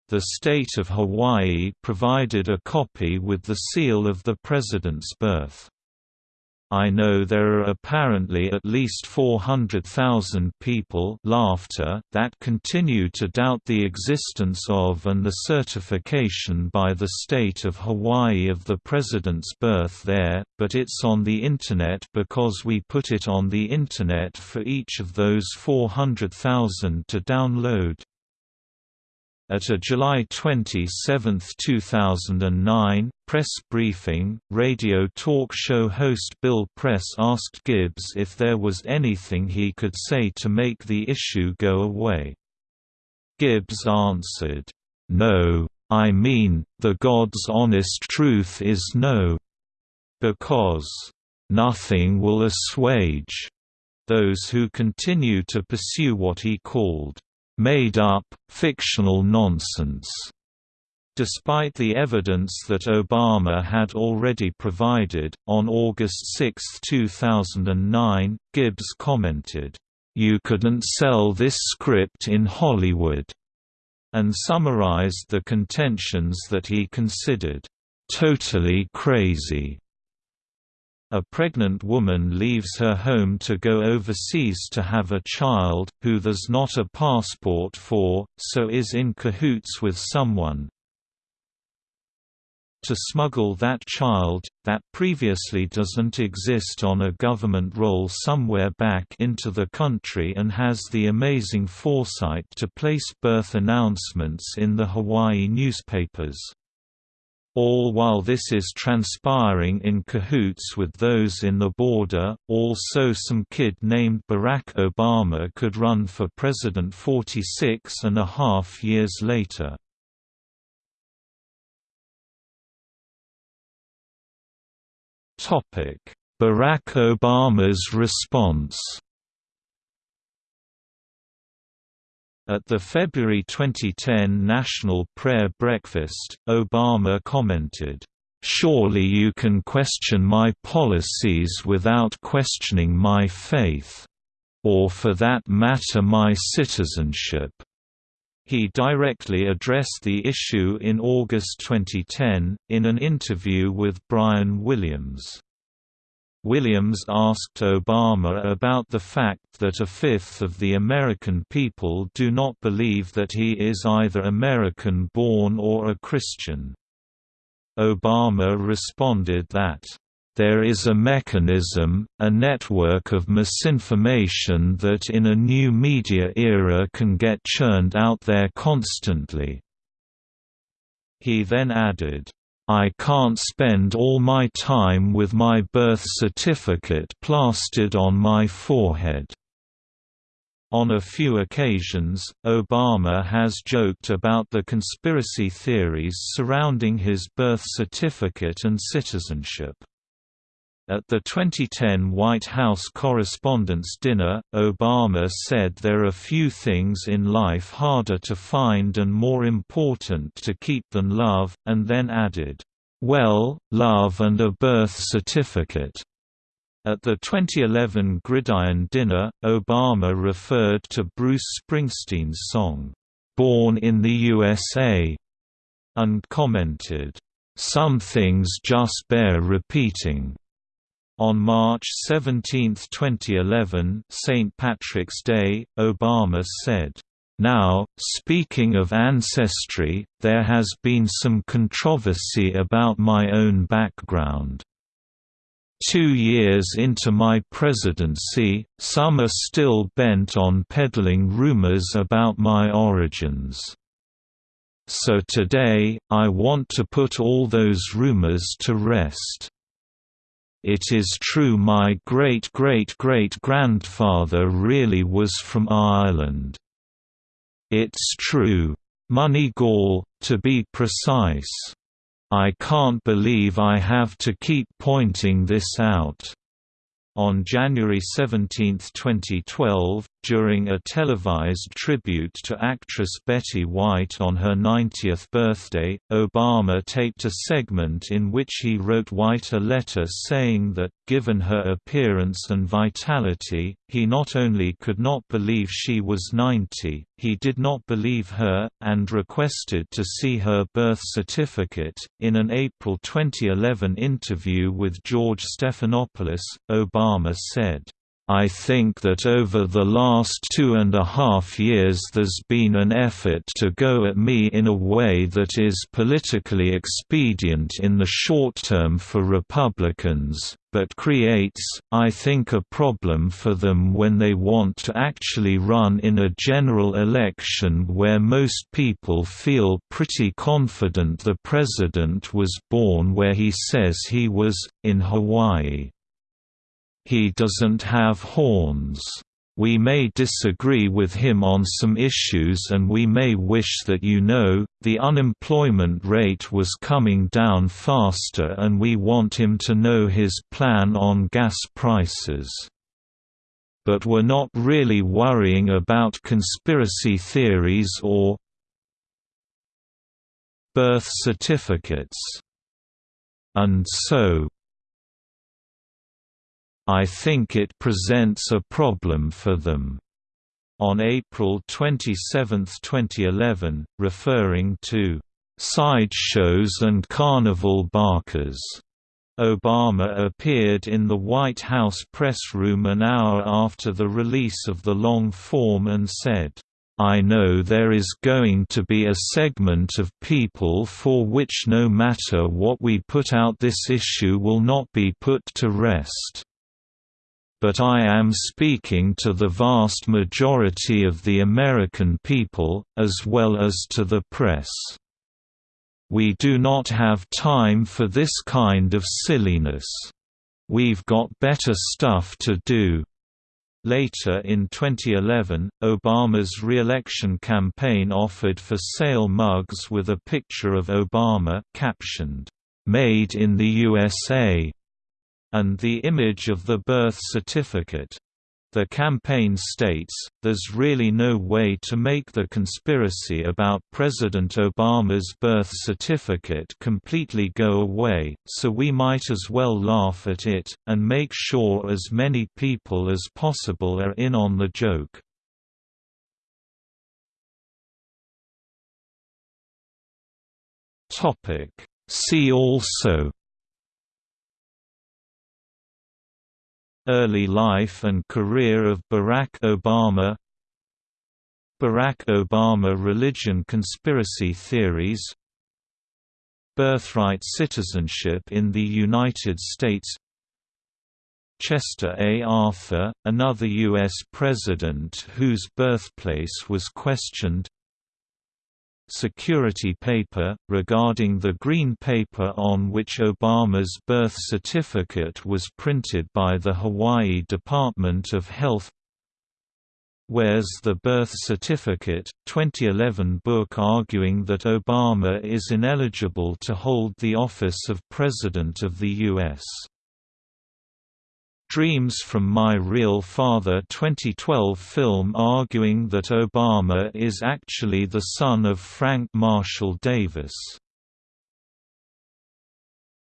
The state of Hawaii provided a copy with the seal of the President's birth. I know there are apparently at least 400,000 people laughter that continue to doubt the existence of and the certification by the state of Hawaii of the president's birth there, but it's on the Internet because we put it on the Internet for each of those 400,000 to download. At a July 27, 2009, press briefing, radio talk show host Bill Press asked Gibbs if there was anything he could say to make the issue go away. Gibbs answered, "'No, I mean, the God's honest truth is no. Because, "'nothing will assuage' those who continue to pursue what he called made-up, fictional nonsense. Despite the evidence that Obama had already provided, on August 6, 2009, Gibbs commented, "You couldn't sell this script in Hollywood," and summarized the contentions that he considered, "...totally crazy." A pregnant woman leaves her home to go overseas to have a child, who there's not a passport for, so is in cahoots with someone. To smuggle that child, that previously doesn't exist on a government roll somewhere back into the country and has the amazing foresight to place birth announcements in the Hawaii newspapers. All while this is transpiring in cahoots with those in the border, also some kid named Barack Obama could run for president 46 and a half years later. Barack Obama's response At the February 2010 National Prayer Breakfast, Obama commented, "...surely you can question my policies without questioning my faith. Or for that matter my citizenship." He directly addressed the issue in August 2010, in an interview with Brian Williams. Williams asked Obama about the fact that a fifth of the American people do not believe that he is either American-born or a Christian. Obama responded that, "...there is a mechanism, a network of misinformation that in a new media era can get churned out there constantly." He then added, I can't spend all my time with my birth certificate plastered on my forehead. On a few occasions, Obama has joked about the conspiracy theories surrounding his birth certificate and citizenship. At the 2010 White House Correspondents' Dinner, Obama said there are few things in life harder to find and more important to keep than love, and then added, "Well, love and a birth certificate." At the 2011 Gridiron Dinner, Obama referred to Bruce Springsteen's song, "'Born in the USA' and commented, "'Some things just bear repeating' On March 17, 2011 St. Patrick's Day, Obama said, now, speaking of ancestry, there has been some controversy about my own background. Two years into my presidency, some are still bent on peddling rumors about my origins. So today, I want to put all those rumors to rest. It is true my great-great-great-grandfather really was from Ireland. It's true. Moneygall, to be precise. I can't believe I have to keep pointing this out. On January 17, 2012, during a televised tribute to actress Betty White on her 90th birthday, Obama taped a segment in which he wrote White a letter saying that, given her appearance and vitality, he not only could not believe she was 90, he did not believe her, and requested to see her birth certificate. In an April 2011 interview with George Stephanopoulos, Obama said, I think that over the last two and a half years there's been an effort to go at me in a way that is politically expedient in the short term for Republicans, but creates, I think a problem for them when they want to actually run in a general election where most people feel pretty confident the president was born where he says he was, in Hawaii. He doesn't have horns. We may disagree with him on some issues and we may wish that you know, the unemployment rate was coming down faster and we want him to know his plan on gas prices. But we're not really worrying about conspiracy theories or birth certificates. And so, I think it presents a problem for them. On April 27, 2011, referring to sideshows and carnival barkers, Obama appeared in the White House press room an hour after the release of the long form and said, I know there is going to be a segment of people for which no matter what we put out this issue will not be put to rest but I am speaking to the vast majority of the American people, as well as to the press. We do not have time for this kind of silliness. We've got better stuff to do. Later in 2011, Obama's re-election campaign offered for sale mugs with a picture of Obama captioned, "'Made in the USA' and the image of the birth certificate. The campaign states, there's really no way to make the conspiracy about President Obama's birth certificate completely go away, so we might as well laugh at it, and make sure as many people as possible are in on the joke. See also Early life and career of Barack Obama Barack Obama religion conspiracy theories Birthright citizenship in the United States Chester A. Arthur, another U.S. president whose birthplace was questioned security paper, regarding the green paper on which Obama's birth certificate was printed by the Hawaii Department of Health Where's the Birth Certificate? 2011 book arguing that Obama is ineligible to hold the office of President of the U.S. Dreams from My Real Father 2012 film arguing that Obama is actually the son of Frank Marshall Davis